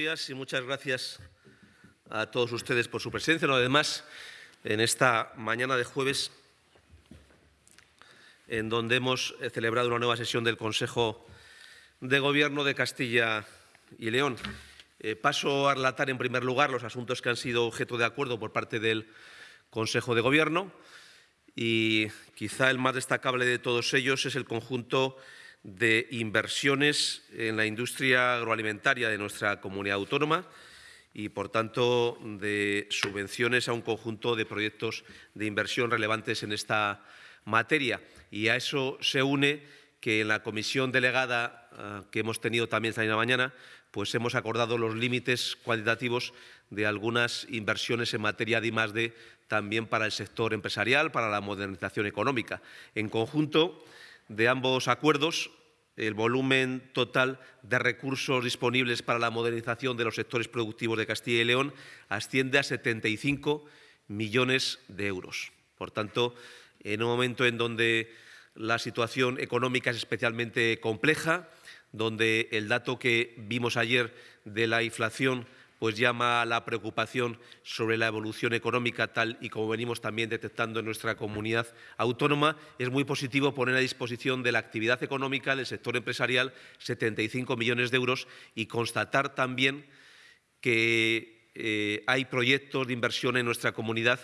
y muchas gracias a todos ustedes por su presencia. Además, en esta mañana de jueves, en donde hemos celebrado una nueva sesión del Consejo de Gobierno de Castilla y León. Eh, paso a relatar en primer lugar los asuntos que han sido objeto de acuerdo por parte del Consejo de Gobierno y quizá el más destacable de todos ellos es el conjunto inversiones en la industria agroalimentaria de nuestra comunidad autónoma y, por tanto, de subvenciones a un conjunto de proyectos de inversión relevantes en esta materia. Y a eso se une que en la comisión delegada ah, que hemos tenido también esta mañana, pues hemos acordado los límites cuantitativos de algunas inversiones en materia de I+D también para el sector empresarial, para la modernización económica. En conjunto, de ambos acuerdos, el volumen total de recursos disponibles para la modernización de los sectores productivos de Castilla y León asciende a 75 millones de euros. Por tanto, en un momento en donde la situación económica es especialmente compleja, donde el dato que vimos ayer de la inflación pues llama a la preocupación sobre la evolución económica tal y como venimos también detectando en nuestra comunidad autónoma. Es muy positivo poner a disposición de la actividad económica del sector empresarial 75 millones de euros y constatar también que eh, hay proyectos de inversión en nuestra comunidad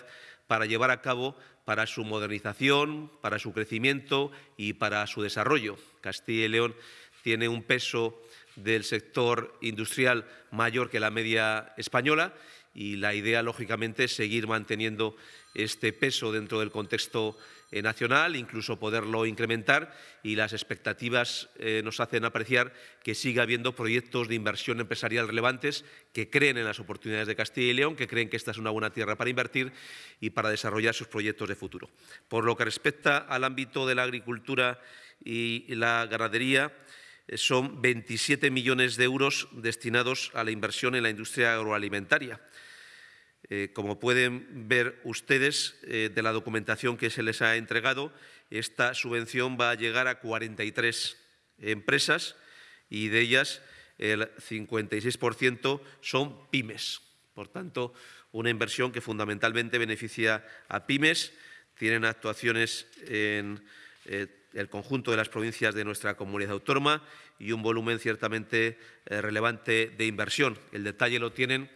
para llevar a cabo para su modernización, para su crecimiento y para su desarrollo. Castilla y León tiene un peso del sector industrial mayor que la media española y la idea, lógicamente, es seguir manteniendo este peso dentro del contexto eh, nacional, incluso poderlo incrementar y las expectativas eh, nos hacen apreciar que siga habiendo proyectos de inversión empresarial relevantes que creen en las oportunidades de Castilla y León, que creen que esta es una buena tierra para invertir y para desarrollar sus proyectos de futuro. Por lo que respecta al ámbito de la agricultura y la ganadería, son 27 millones de euros destinados a la inversión en la industria agroalimentaria. Eh, como pueden ver ustedes eh, de la documentación que se les ha entregado, esta subvención va a llegar a 43 empresas y de ellas el 56% son pymes. Por tanto, una inversión que fundamentalmente beneficia a pymes. Tienen actuaciones en el conjunto de las provincias de nuestra comunidad autónoma y un volumen ciertamente eh, relevante de inversión. El detalle lo tienen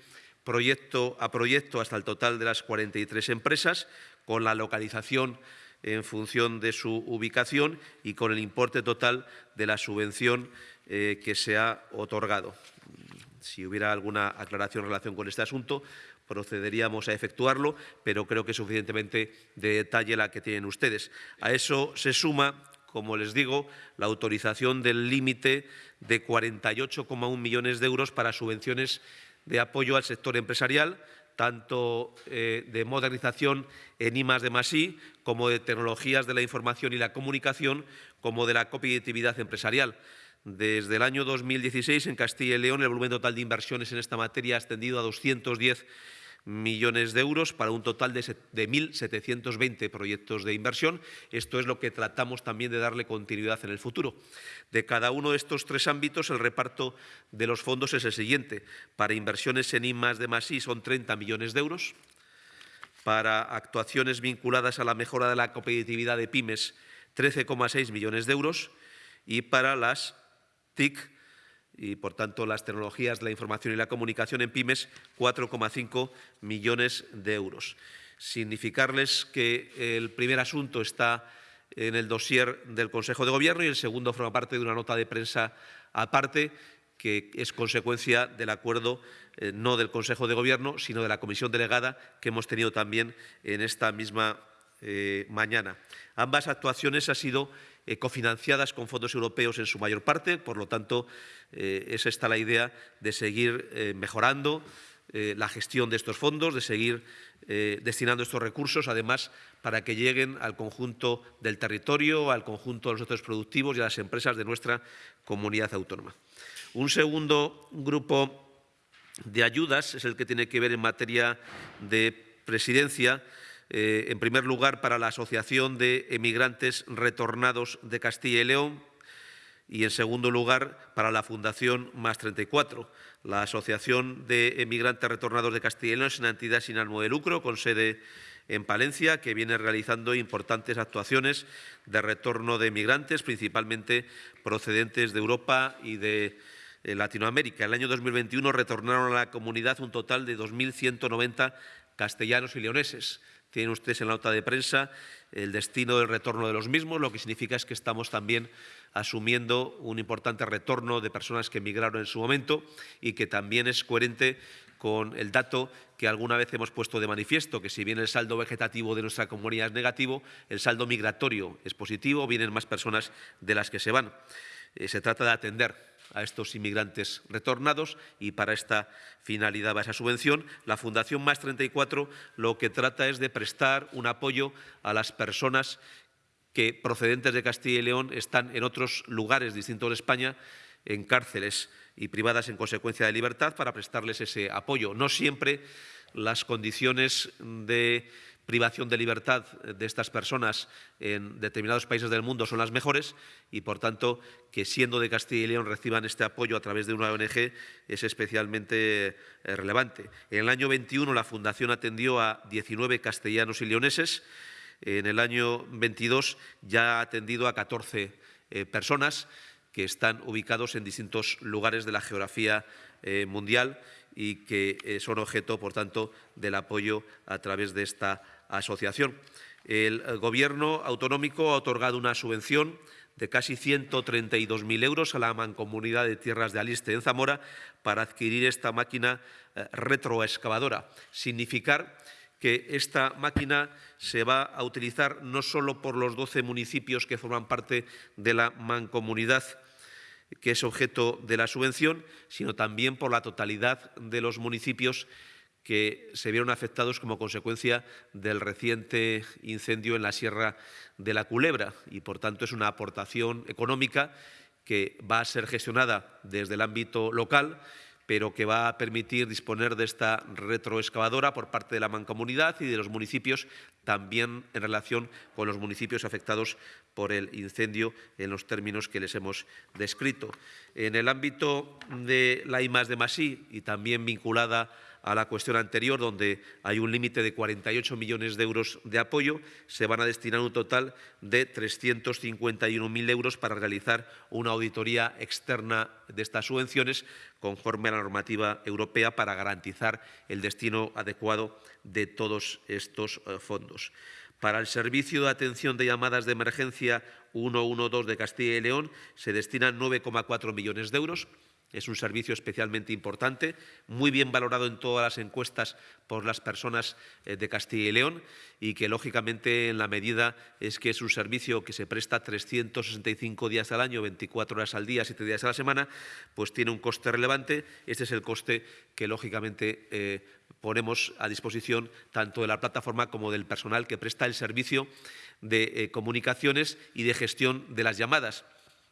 proyecto a proyecto hasta el total de las 43 empresas, con la localización en función de su ubicación y con el importe total de la subvención eh, que se ha otorgado. Si hubiera alguna aclaración en relación con este asunto, procederíamos a efectuarlo, pero creo que es suficientemente de detalle la que tienen ustedes. A eso se suma como les digo, la autorización del límite de 48,1 millones de euros para subvenciones de apoyo al sector empresarial, tanto eh, de modernización en I de I, como de tecnologías de la información y la comunicación, como de la competitividad empresarial. Desde el año 2016, en Castilla y León, el volumen total de inversiones en esta materia ha ascendido a 210 millones de euros para un total de, 1.720 proyectos de inversión. Esto es lo que tratamos también de darle continuidad en el futuro. De cada uno de estos tres ámbitos, el reparto de los fondos es el siguiente. Para inversiones en I de más I son 30 millones de euros. Para actuaciones vinculadas a la mejora de la competitividad de pymes, 13,6 millones de euros. Y para las TIC, y, por tanto, las tecnologías la información y la comunicación en pymes, 4,5 millones de euros. Significarles que el primer asunto está en el dossier del Consejo de Gobierno y el segundo forma parte de una nota de prensa aparte que es consecuencia del acuerdo eh, no del Consejo de Gobierno, sino de la comisión delegada que hemos tenido también en esta misma eh, mañana. Ambas actuaciones han sido eh, cofinanciadas con fondos europeos en su mayor parte, por lo tanto, eh, es esta la idea de seguir eh, mejorando la gestión de estos fondos, de seguir destinando estos recursos, además, para que lleguen al conjunto del territorio, al conjunto de los sectores productivos y a las empresas de nuestra comunidad autónoma. Un segundo grupo de ayudas es el que tiene que ver en materia de presidencia, eh, en primer lugar, para la Asociación de Emigrantes Retornados de Castilla y León, y, en segundo lugar, para la Fundación Más 34. La Asociación de Emigrantes Retornados de Castilla y León es una entidad sin ánimo de lucro con sede en Palencia, que viene realizando importantes actuaciones de retorno de emigrantes, principalmente procedentes de Europa y de eh, Latinoamérica. El año 2021 retornaron a la comunidad un total de 2.190 castellanos y leoneses. Tienen ustedes en la nota de prensa el destino del retorno de los mismos, lo que significa es que estamos también asumiendo un importante retorno de personas que emigraron en su momento y que también es coherente con el dato que alguna vez hemos puesto de manifiesto, que si bien el saldo vegetativo de nuestra comunidad es negativo, el saldo migratorio es positivo, vienen más personas de las que se van. Eh, se trata de atender a estos inmigrantes retornados y para esta finalidad va esa subvención. La Fundación Más 34 lo que trata es de prestar un apoyo a las personas que procedentes de Castilla y León están en otros lugares distintos de España en cárceles y privadas en consecuencia de libertad para prestarles ese apoyo. No siempre las condiciones de privación de libertad de estas personas en determinados países del mundo son las mejores y, por tanto, que siendo de Castilla y León reciban este apoyo a través de una ONG es especialmente eh, relevante. En el año 21 la Fundación atendió a 19 castellanos y leoneses. En el año 22 ya ha atendido a 14 eh, personas que están ubicados en distintos lugares de la geografía eh, mundial y que son objeto, por tanto, del apoyo a través de esta asociación. El Gobierno autonómico ha otorgado una subvención de casi 132.000 euros a la Mancomunidad de Tierras de Aliste en Zamora para adquirir esta máquina eh, retroexcavadora. Significar que esta máquina se va a utilizar no solo por los 12 municipios que forman parte de la mancomunidad que es objeto de la subvención, sino también por la totalidad de los municipios que se vieron afectados como consecuencia del reciente incendio en la Sierra de la Culebra. Y, por tanto, es una aportación económica que va a ser gestionada desde el ámbito local pero que va a permitir disponer de esta retroexcavadora por parte de la mancomunidad y de los municipios, también en relación con los municipios afectados por el incendio en los términos que les hemos descrito. En el ámbito de la I de Masí y también vinculada a la cuestión anterior, donde hay un límite de 48 millones de euros de apoyo, se van a destinar un total de 351.000 euros para realizar una auditoría externa de estas subvenciones conforme a la normativa europea para garantizar el destino adecuado de todos estos eh, fondos. Para el Servicio de Atención de Llamadas de Emergencia 112 de Castilla y León se destinan 9,4 millones de euros es un servicio especialmente importante, muy bien valorado en todas las encuestas por las personas eh, de Castilla y León y que, lógicamente, en la medida es que es un servicio que se presta 365 días al año, 24 horas al día, 7 días a la semana, pues tiene un coste relevante. Este es el coste que, lógicamente, eh, ponemos a disposición tanto de la plataforma como del personal que presta el servicio de eh, comunicaciones y de gestión de las llamadas.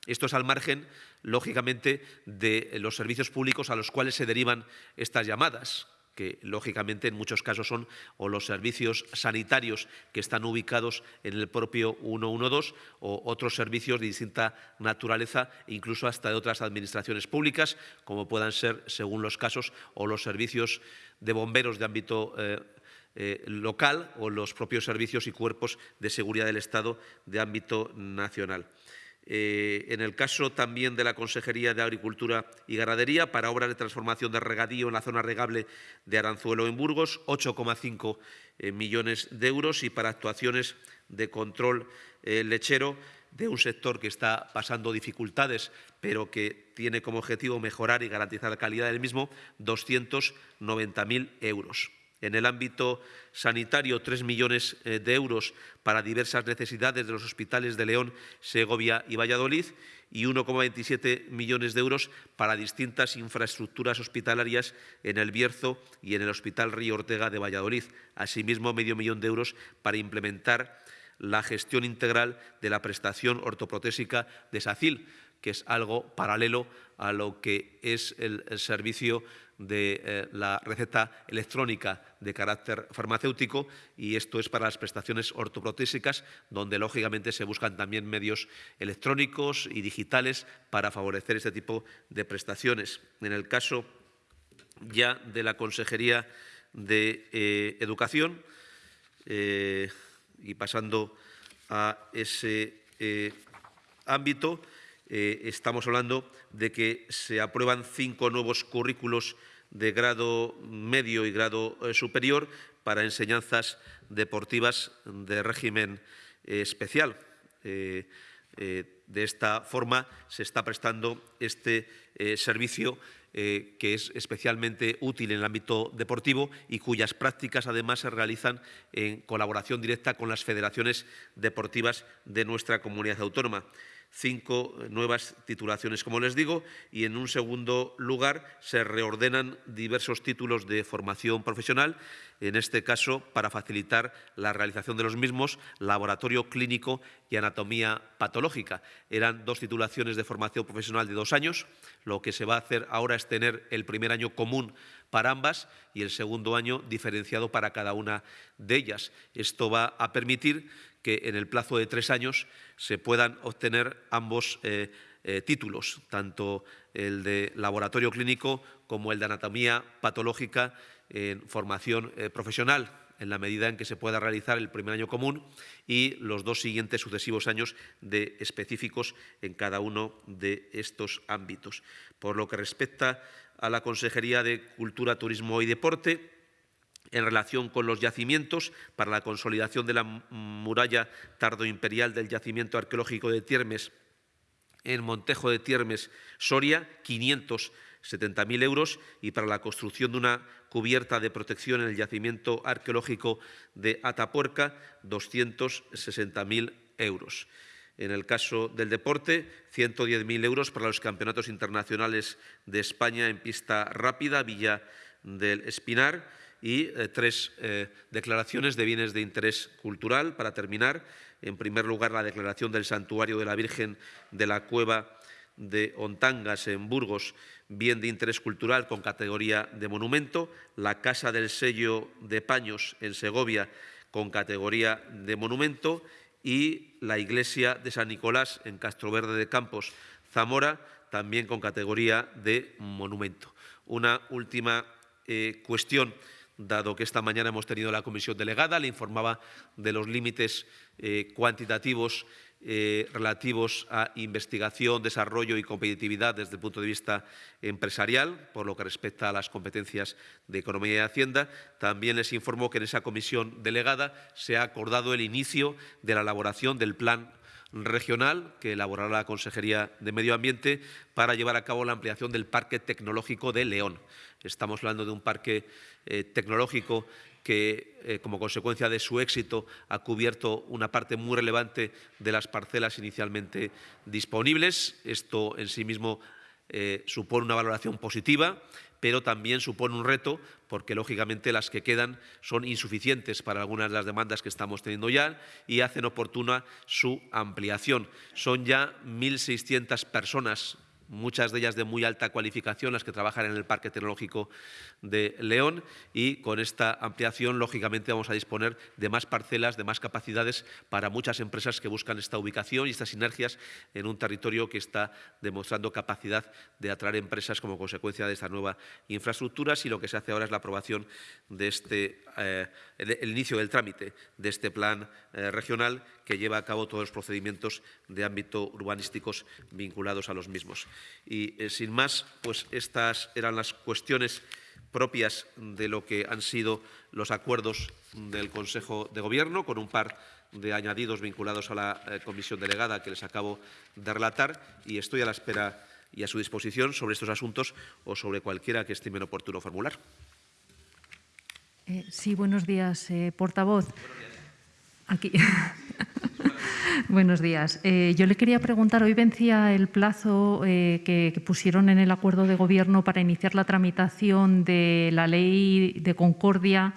Esto es al margen, lógicamente, de los servicios públicos a los cuales se derivan estas llamadas que lógicamente en muchos casos son o los servicios sanitarios que están ubicados en el propio 112 o otros servicios de distinta naturaleza, incluso hasta de otras administraciones públicas, como puedan ser, según los casos, o los servicios de bomberos de ámbito eh, eh, local o los propios servicios y cuerpos de seguridad del Estado de ámbito nacional. Eh, en el caso también de la Consejería de Agricultura y Ganadería, para obras de transformación de regadío en la zona regable de Aranzuelo en Burgos, 8,5 eh, millones de euros y para actuaciones de control lechero de un sector que está pasando dificultades, pero que tiene como objetivo mejorar y garantizar la calidad del mismo, 290.000 euros. En el ámbito sanitario, tres millones eh, de euros para diversas necesidades de los hospitales de León, Segovia y Valladolid y 1,27 millones de euros para distintas infraestructuras hospitalarias en el Bierzo y en el Hospital Río Ortega de Valladolid. Asimismo, medio millón de euros para implementar la gestión integral de la prestación ortoprotésica de SACIL, que es algo paralelo a lo que es el, servicio de eh, la receta electrónica de carácter farmacéutico y esto es para las prestaciones ortoprotésicas, donde lógicamente se buscan también medios electrónicos y digitales para favorecer este tipo de prestaciones. En el caso ya de la Consejería de eh, Educación, eh, y pasando a ese ámbito, estamos hablando de que se aprueban cinco nuevos currículos de grado medio y grado eh, superior para enseñanzas deportivas de régimen eh, especial. de esta forma se está prestando este servicio que es especialmente útil en el ámbito deportivo y cuyas prácticas además se realizan en colaboración directa con las federaciones deportivas de nuestra comunidad autónoma cinco nuevas titulaciones, como les digo, y en un segundo lugar se reordenan diversos títulos de formación profesional, en este caso para facilitar la realización de los mismos, laboratorio clínico y anatomía patológica. Eran dos titulaciones de formación profesional de dos años. Lo que se va a hacer ahora es tener el primer año común para ambas y el segundo año diferenciado para cada una de ellas. Esto va a permitir que en el plazo de tres años se puedan obtener ambos eh, eh, títulos, tanto el de laboratorio clínico como el de anatomía patológica en formación eh, profesional, en la medida en que se pueda realizar el primer año común y los dos siguientes sucesivos años de específicos en cada uno de estos ámbitos. Por lo que respecta a la Consejería de Cultura, Turismo y Deporte, en relación con los yacimientos para la consolidación de la muralla tardoimperial del yacimiento arqueológico de Tiermes en Montejo de Tiermes, Soria, 570.000 euros y para la construcción de una cubierta de protección en el yacimiento arqueológico de Atapuerca, 260.000 euros. En el caso del deporte, 110.000 euros para los campeonatos internacionales de España en pista rápida, Villa del Espinar, y eh, tres eh, declaraciones de bienes de interés cultural. Para terminar, en primer lugar, la declaración del Santuario de la Virgen de la Cueva de Ontangas en Burgos, bien de interés cultural con categoría de monumento, la Casa del Sello de Paños en Segovia con categoría de monumento y la Iglesia de San Nicolás en Castroverde de Campos, Zamora, también con categoría de monumento. Una última eh, cuestión dado que esta mañana hemos tenido la comisión delegada, le informaba de los límites eh, cuantitativos eh, relativos a investigación, desarrollo y competitividad desde el punto de vista empresarial, por lo que respecta a las competencias de Economía y Hacienda. También les informó que en esa comisión delegada se ha acordado el inicio de la elaboración del plan regional que elaborará la Consejería de Medio Ambiente para llevar a cabo la ampliación del Parque Tecnológico de León. Estamos hablando de un parque eh, tecnológico que, eh, como consecuencia de su éxito, ha cubierto una parte muy relevante de las parcelas inicialmente disponibles. Esto en sí mismo eh, supone una valoración positiva, pero también supone un reto porque, lógicamente, las que quedan son insuficientes para algunas de las demandas que estamos teniendo ya y hacen oportuna su ampliación. Son ya 1.600 personas muchas de ellas de muy alta cualificación, las que trabajan en el Parque Tecnológico de León y con esta ampliación, lógicamente, vamos a disponer de más parcelas, de más capacidades para muchas empresas que buscan esta ubicación y estas sinergias en un territorio que está demostrando capacidad de atraer empresas como consecuencia de esta nueva infraestructura y lo que se hace ahora es la aprobación de este, eh, el, inicio del trámite de este plan eh, regional que lleva a cabo todos los procedimientos de ámbito urbanísticos vinculados a los mismos. Y eh, sin más, pues estas eran las cuestiones propias de lo que han sido los acuerdos del Consejo de Gobierno, con un par de añadidos vinculados a la eh, comisión delegada que les acabo de relatar y estoy a la espera y a su disposición sobre estos asuntos o sobre cualquiera que estimen oportuno formular. Eh, sí, buenos días, portavoz. Aquí. Buenos días. Eh, yo le quería preguntar, hoy vencía el plazo eh, que, pusieron en el acuerdo de gobierno para iniciar la tramitación de la ley de concordia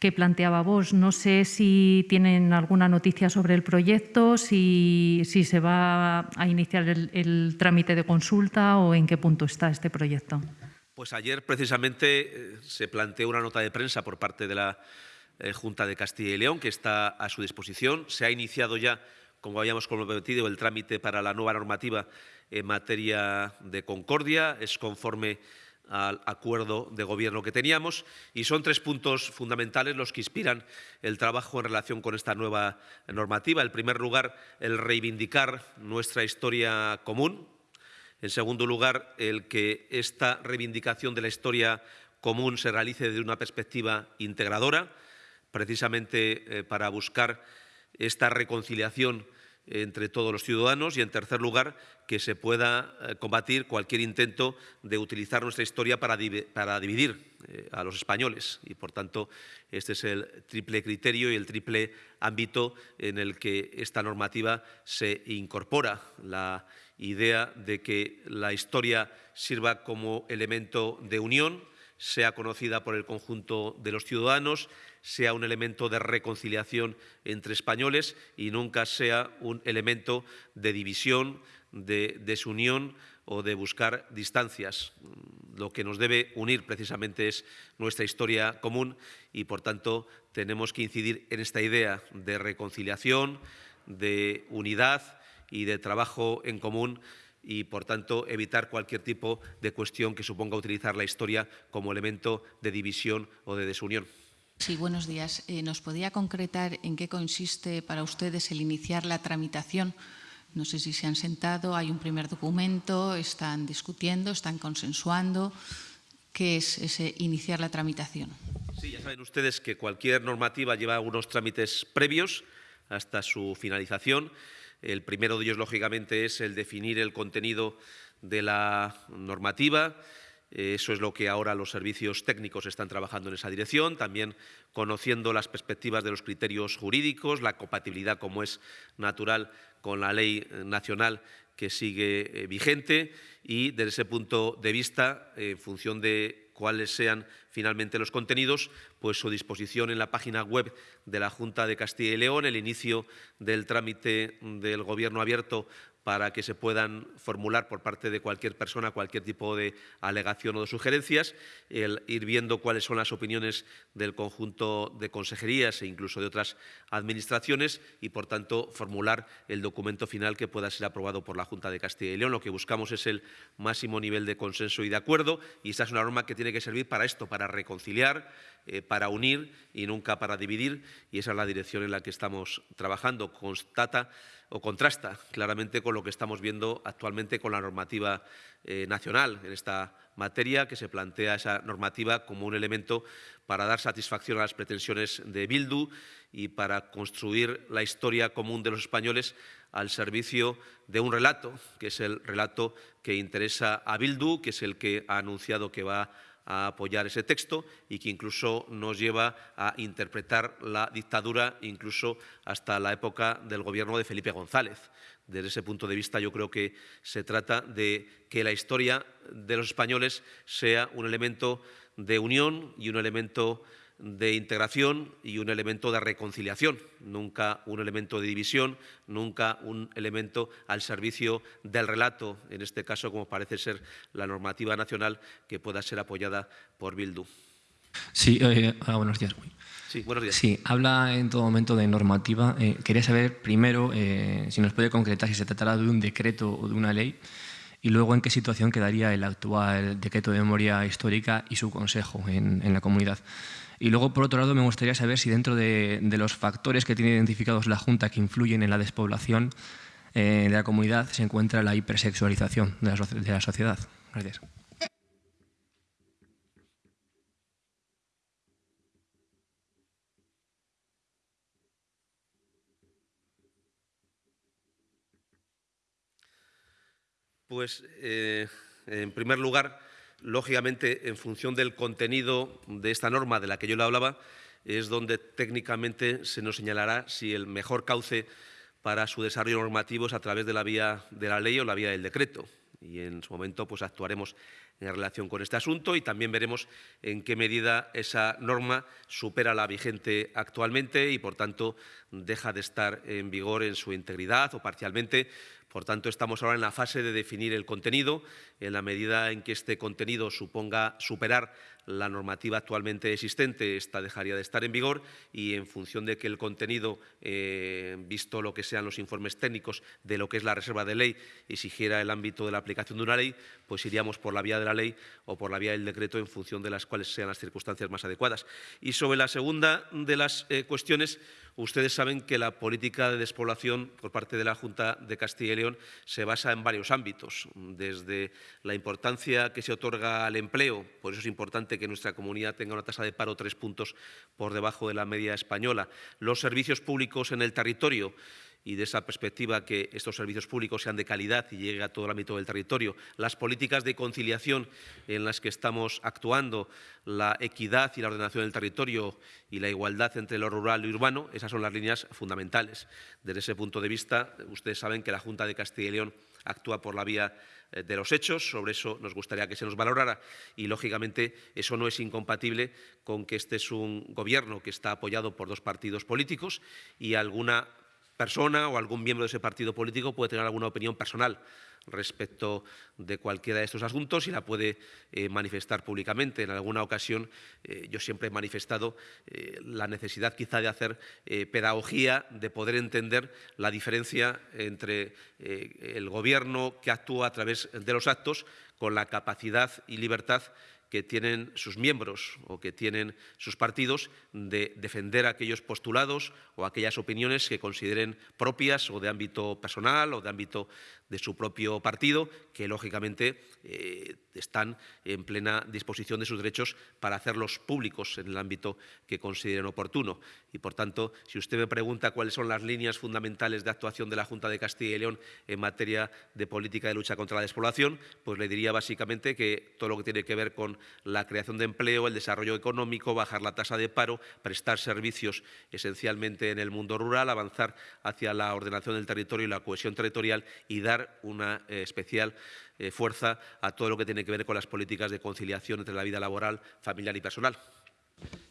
que planteaba vos. No sé si tienen alguna noticia sobre el proyecto, si, se va a iniciar el, el trámite de consulta o en qué punto está este proyecto. Pues ayer precisamente eh, se planteó una nota de prensa por parte de la eh, Junta de Castilla y León que está a su disposición. Se ha iniciado ya, como habíamos comprometido, el trámite para la nueva normativa en materia de concordia. Es conforme al acuerdo de gobierno que teníamos y son tres puntos fundamentales los que inspiran el trabajo en relación con esta nueva normativa. En primer lugar, el reivindicar nuestra historia común, en segundo lugar, el que esta reivindicación de la historia común se realice desde una perspectiva integradora, precisamente eh, para buscar esta reconciliación entre todos los ciudadanos y, en tercer lugar, que se pueda eh, combatir cualquier intento de utilizar nuestra historia para, dividir eh, a los españoles. Y, por tanto, este es el triple criterio y el triple ámbito en el que esta normativa se incorpora. La idea de que la historia sirva como elemento de unión, sea conocida por el conjunto de los ciudadanos, sea un elemento de reconciliación entre españoles y nunca sea un elemento de división, de desunión o de buscar distancias. Lo que nos debe unir precisamente es nuestra historia común y, por tanto, tenemos que incidir en esta idea de reconciliación, de unidad y de trabajo en común y, por tanto, evitar cualquier tipo de cuestión que suponga utilizar la historia como elemento de división o de desunión. Sí, buenos días. Eh, ¿Nos podría concretar en qué consiste para ustedes el iniciar la tramitación? No sé si se han sentado, hay un primer documento, están discutiendo, están consensuando. ¿Qué es ese iniciar la tramitación? Sí, ya saben ustedes que cualquier normativa lleva unos trámites previos hasta su finalización. El primero de ellos, lógicamente, es el definir el contenido de la normativa, eso es lo que ahora los servicios técnicos están trabajando en esa dirección, también conociendo las perspectivas de los criterios jurídicos, la compatibilidad, como es natural, con la ley nacional que sigue eh, vigente y desde ese punto de vista, en función de cuáles sean finalmente los contenidos, pues su disposición en la página web de la Junta de Castilla y León, el inicio del trámite del Gobierno abierto para que se puedan formular por parte de cualquier persona cualquier tipo de alegación o de sugerencias, ir viendo cuáles son las opiniones del conjunto de consejerías e incluso de otras administraciones y, por tanto, formular el documento final que pueda ser aprobado por la Junta de Castilla y León. Lo que buscamos es el máximo nivel de consenso y de acuerdo y esta es una norma que tiene que servir para esto, para reconciliar, eh, para unir y nunca para dividir y esa es la dirección en la que estamos trabajando. Constata o contrasta claramente con lo que estamos viendo actualmente con la normativa eh, nacional en esta materia, que se plantea esa normativa como un elemento para dar satisfacción a las pretensiones de Bildu y para construir la historia común de los españoles al servicio de un relato, que es el relato que interesa a Bildu, que es el que ha anunciado que va a apoyar ese texto y que incluso nos lleva a interpretar la dictadura incluso hasta la época del gobierno de Felipe González. Desde ese punto de vista yo creo que se trata de que la historia de los españoles sea un elemento de unión y un elemento de integración y un elemento de reconciliación, nunca un elemento de división, nunca un elemento al servicio del relato, en este caso como parece ser la normativa nacional que pueda ser apoyada por Bildu. Sí, eh, ah, buenos días. Sí, buenos días. Sí, habla en todo momento de normativa. Eh, quería saber primero eh, si nos puede concretar si se tratará de un decreto o de una ley y luego en qué situación quedaría el actual decreto de memoria histórica y su consejo en, en la comunidad. Y luego, por otro lado, me gustaría saber si dentro de, los factores que tiene identificados la Junta que influyen en la despoblación eh, de la comunidad se encuentra la hipersexualización de la, sociedad. Gracias. Pues, eh, en primer lugar, Lógicamente, en función del contenido de esta norma de la que yo le hablaba, es donde técnicamente se nos señalará si el mejor cauce para su desarrollo normativo es a través de la vía de la ley o la vía del decreto. Y en su momento pues, actuaremos en relación con este asunto y también veremos en qué medida esa norma supera la vigente actualmente y, por tanto, deja de estar en vigor en su integridad o parcialmente por tanto, estamos ahora en la fase de definir el contenido. En la medida en que este contenido suponga superar la normativa actualmente existente, esta dejaría de estar en vigor y en función de que el contenido, eh, visto lo que sean los informes técnicos de lo que es la reserva de ley, exigiera el ámbito de la aplicación de una ley, pues iríamos por la vía de la ley o por la vía del decreto en función de las cuales sean las circunstancias más adecuadas. Y sobre la segunda de las eh, cuestiones, Ustedes saben que la política de despoblación por parte de la Junta de Castilla y León se basa en varios ámbitos, desde la importancia que se otorga al empleo, por eso es importante que nuestra comunidad tenga una tasa de paro tres puntos por debajo de la media española, los servicios públicos en el territorio, y de esa perspectiva que estos servicios públicos sean de calidad y llegue a todo el ámbito del territorio, las políticas de conciliación en las que estamos actuando, la equidad y la ordenación del territorio y la igualdad entre lo rural y urbano, esas son las líneas fundamentales. Desde ese punto de vista, ustedes saben que la Junta de Castilla y León actúa por la vía eh, de los hechos, sobre eso nos gustaría que se nos valorara y, lógicamente, eso no es incompatible con que este es un gobierno que está apoyado por dos partidos políticos y alguna persona o algún miembro de ese partido político puede tener alguna opinión personal respecto de cualquiera de estos asuntos y la puede eh, manifestar públicamente. En alguna ocasión eh, yo siempre he manifestado eh, la necesidad quizá de hacer pedagogía, de poder entender la diferencia entre el Gobierno que actúa a través de los actos con la capacidad y libertad que tienen sus miembros o que tienen sus partidos de defender aquellos postulados o aquellas opiniones que consideren propias o de ámbito personal o de ámbito de su propio partido, que lógicamente eh, están en plena disposición de sus derechos para hacerlos públicos en el ámbito que consideren oportuno. Y, por tanto, si usted me pregunta cuáles son las líneas fundamentales de actuación de la Junta de Castilla y León en materia de política de lucha contra la despoblación, pues le diría básicamente que todo lo que tiene que ver con la creación de empleo, el desarrollo económico, bajar la tasa de paro, prestar servicios esencialmente en el mundo rural, avanzar hacia la ordenación del territorio y la cohesión territorial y dar una eh, especial eh, fuerza a todo lo que tiene que ver con las políticas de conciliación entre la vida laboral, familiar y personal.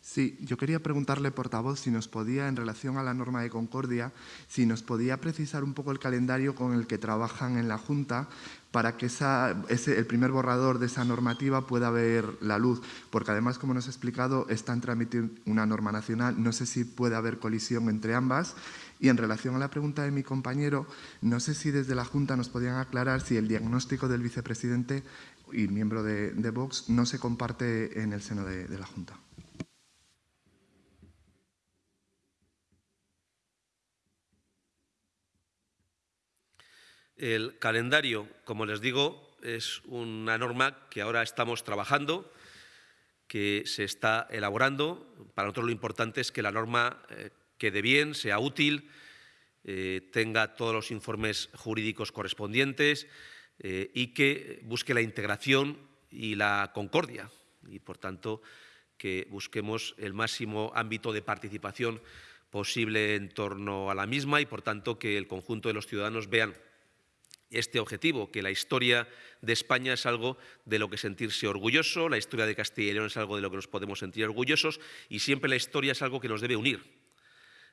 Sí, yo quería preguntarle, portavoz, si nos podía, en relación a la norma de concordia, si nos podía precisar un poco el calendario con el que trabajan en la Junta para que el primer borrador de esa normativa pueda ver la luz, porque además, como nos ha explicado, está en trámite una norma nacional, no sé si puede haber colisión entre ambas. Y en relación a la pregunta de mi compañero, no sé si desde la Junta nos podían aclarar si el diagnóstico del vicepresidente y miembro de, Vox no se comparte en el seno de la Junta. El calendario, como les digo, es una norma que ahora estamos trabajando, que se está elaborando. Para nosotros lo importante es que la norma eh, quede bien, sea útil, eh, tenga todos los informes jurídicos correspondientes eh, y que busque la integración y la concordia. Y, por tanto, que busquemos el máximo ámbito de participación posible en torno a la misma y, por tanto, que el conjunto de los ciudadanos vean este objetivo, que la historia de España es algo de lo que sentirse orgulloso, la historia de Castilla y León es algo de lo que nos podemos sentir orgullosos y siempre la historia es algo que nos debe unir,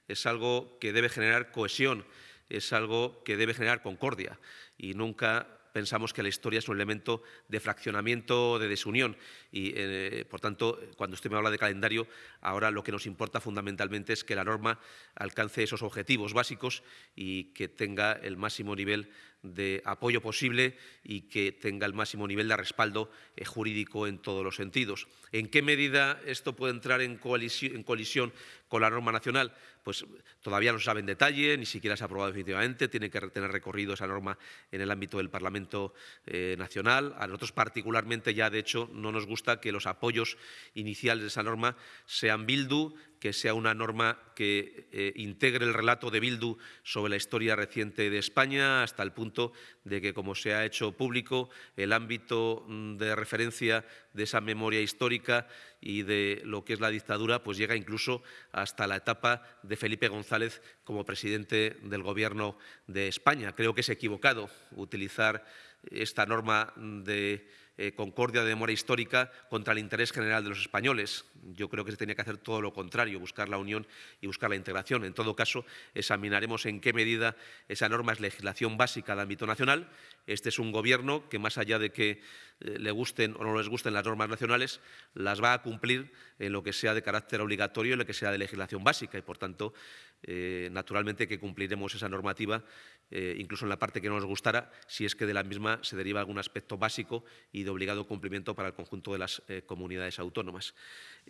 es algo que debe generar cohesión, es algo que debe generar concordia y nunca pensamos que la historia es un elemento de fraccionamiento, de desunión. Y, eh, por tanto, cuando usted me habla de calendario, ahora lo que nos importa fundamentalmente es que la norma alcance esos objetivos básicos y que tenga el máximo nivel de apoyo posible y que tenga el máximo nivel de respaldo eh, jurídico en todos los sentidos. ¿En qué medida esto puede entrar en colisión con la norma nacional? Pues todavía no se sabe en detalle, ni siquiera se ha aprobado definitivamente, tiene que tener recorrido esa norma en el ámbito del Parlamento eh, Nacional. A nosotros particularmente ya, de hecho, no nos gusta que los apoyos iniciales de esa norma sean Bildu, que sea una norma que eh, integre el relato de Bildu sobre la historia reciente de España, hasta el punto de que, como se ha hecho público, el ámbito mm, de referencia de esa memoria histórica y de lo que es la dictadura, pues llega incluso hasta la etapa de Felipe González como presidente del Gobierno de España. Creo que es equivocado utilizar esta norma de eh, concordia de memoria histórica contra el interés general de los españoles. Yo creo que se tenía que hacer todo lo contrario, buscar la unión y buscar la integración. En todo caso, examinaremos en qué medida esa norma es legislación básica de ámbito nacional. Este es un Gobierno que, más allá de que eh, le gusten o no les gusten las normas nacionales, las va a cumplir en lo que sea de carácter obligatorio y en lo que sea de legislación básica. Y, por tanto, eh, naturalmente que cumpliremos esa normativa, eh, incluso en la parte que no nos gustara, si es que de la misma se deriva algún aspecto básico y de obligado cumplimiento para el conjunto de las eh, comunidades autónomas.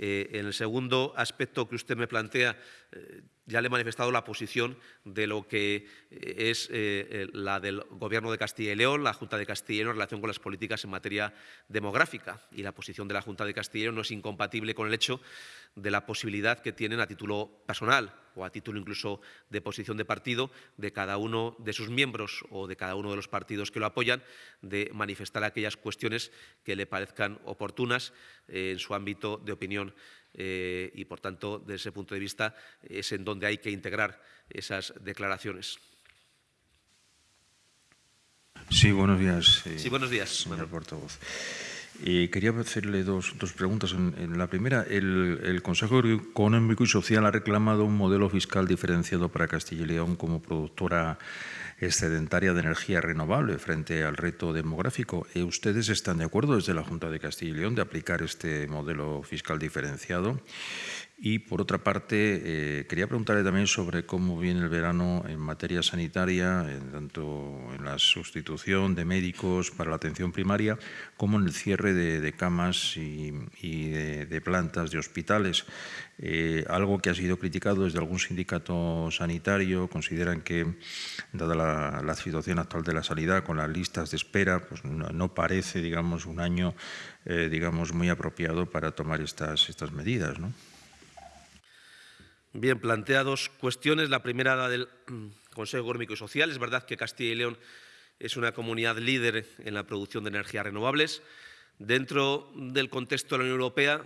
En el segundo aspecto que usted me plantea, ya le he manifestado la posición de lo que es la del Gobierno de Castilla y León, la Junta de Castilla y León en relación con las políticas en materia demográfica. Y la posición de la Junta de Castilla y León no es incompatible con el hecho de la posibilidad que tienen a título personal o a título incluso de posición de partido de cada uno de sus miembros o de cada uno de los partidos que lo apoyan de manifestar aquellas cuestiones que le parezcan oportunas eh, en su ámbito de opinión eh, y, por tanto, desde ese punto de vista es en donde hay que integrar esas declaraciones. Sí, buenos días. Eh, sí, buenos días. Señor portavoz. Eh, quería hacerle dos, preguntas. En, la primera, el, el, Consejo Económico y Social ha reclamado un modelo fiscal diferenciado para Castilla y León como productora excedentaria de energía renovable frente al reto demográfico. Eh, ¿Ustedes están de acuerdo desde la Junta de Castilla y León de aplicar este modelo fiscal diferenciado? Y por otra parte, eh, quería preguntarle también sobre cómo viene el verano en materia sanitaria, tanto en la sustitución de médicos para la atención primaria, como en el cierre de, camas y, de, plantas de hospitales. Eh, algo que ha sido criticado desde algún sindicato sanitario, consideran que, dada la, situación actual de la sanidad, con las listas de espera, pues no, parece, digamos, un año, eh, digamos, muy apropiado para tomar estas, estas medidas, ¿no? Bien, planteados cuestiones. La primera, la del Consejo Económico y Social. Es verdad que Castilla y León es una comunidad líder en la producción de energías renovables. Dentro del contexto de la Unión Europea,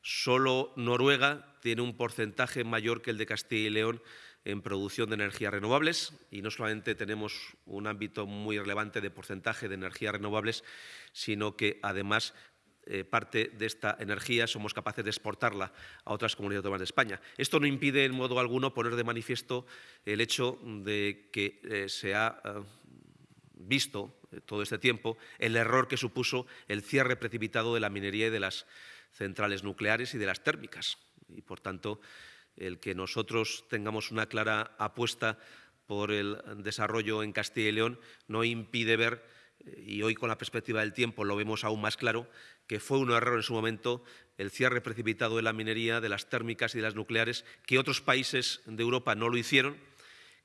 solo Noruega tiene un porcentaje mayor que el de Castilla y León en producción de energías renovables y no solamente tenemos un ámbito muy relevante de porcentaje de energías renovables, sino que además eh, parte de esta energía somos capaces de exportarla a otras comunidades autónomas de España. Esto no impide en modo alguno poner de manifiesto el hecho de que eh, se ha eh, visto todo este tiempo el error que supuso el cierre precipitado de la minería y de las centrales nucleares y de las térmicas. Y, por tanto, el que nosotros tengamos una clara apuesta por el desarrollo en Castilla y León no impide ver, y hoy con la perspectiva del tiempo lo vemos aún más claro, que fue un error en su momento el cierre precipitado de la minería, de las térmicas y de las nucleares, que otros países de Europa no lo hicieron,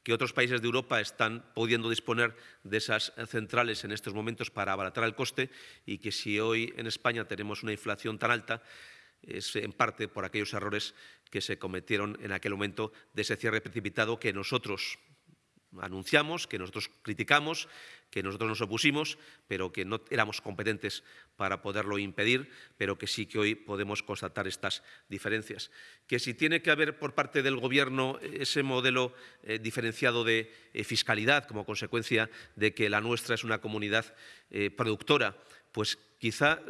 que otros países de Europa están pudiendo disponer de esas centrales en estos momentos para abaratar el coste y que si hoy en España tenemos una inflación tan alta, es en parte por aquellos errores que se cometieron en aquel momento de ese cierre precipitado que nosotros anunciamos, que nosotros criticamos, que nosotros nos opusimos, pero que no éramos competentes para poderlo impedir, pero que sí que hoy podemos constatar estas diferencias. Que si tiene que haber por parte del Gobierno ese modelo eh, diferenciado de eh, fiscalidad como consecuencia de que la nuestra es una comunidad eh, productora, pues quizá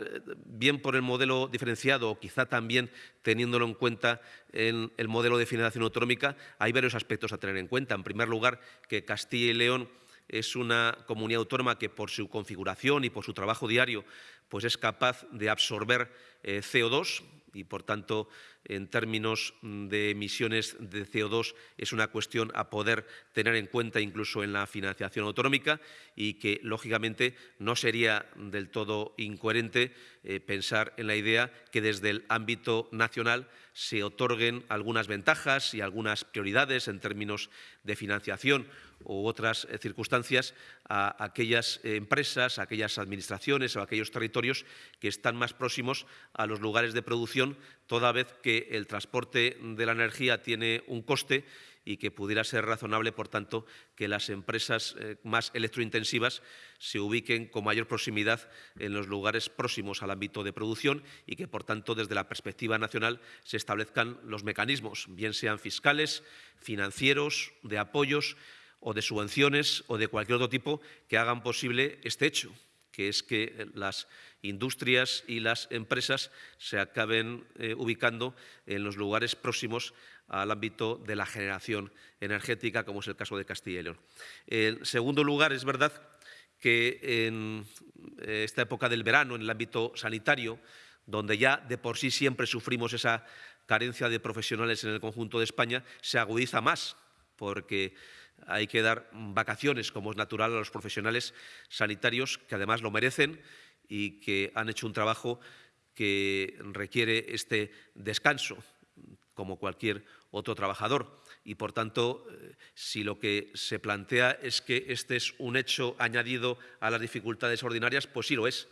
bien por el modelo diferenciado o quizá también teniéndolo en cuenta en el modelo de financiación autonómica, hay varios aspectos a tener en cuenta. En primer lugar, que Castilla y León es una comunidad autónoma que por su configuración y por su trabajo diario pues es capaz de absorber eh, CO2 y, por tanto, en términos de emisiones de CO2 es una cuestión a poder tener en cuenta incluso en la financiación autonómica y que, lógicamente, no sería del todo incoherente eh, pensar en la idea que desde el ámbito nacional se otorguen algunas ventajas y algunas prioridades en términos de financiación u otras eh, circunstancias a aquellas empresas, a aquellas administraciones o a aquellos territorios que están más próximos a los lugares de producción, toda vez que el transporte de la energía tiene un coste y que pudiera ser razonable, por tanto, que las empresas eh, más electrointensivas se ubiquen con mayor proximidad en los lugares próximos al ámbito de producción y que, por tanto, desde la perspectiva nacional se establezcan los mecanismos, bien sean fiscales, financieros, de apoyos o de subvenciones o de cualquier otro tipo que hagan posible este hecho, que es que las industrias y las empresas se acaben eh, ubicando en los lugares próximos al ámbito de la generación energética, como es el caso de Castilla y León. En segundo lugar, es verdad que en eh, esta época del verano, en el ámbito sanitario, donde ya de por sí siempre sufrimos esa carencia de profesionales en el conjunto de España, se agudiza más, porque hay que dar vacaciones, como es natural, a los profesionales sanitarios, que además lo merecen y que han hecho un trabajo que requiere este descanso, como cualquier otro trabajador. Y, por tanto, eh, si lo que se plantea es que este es un hecho añadido a las dificultades ordinarias, pues sí lo es.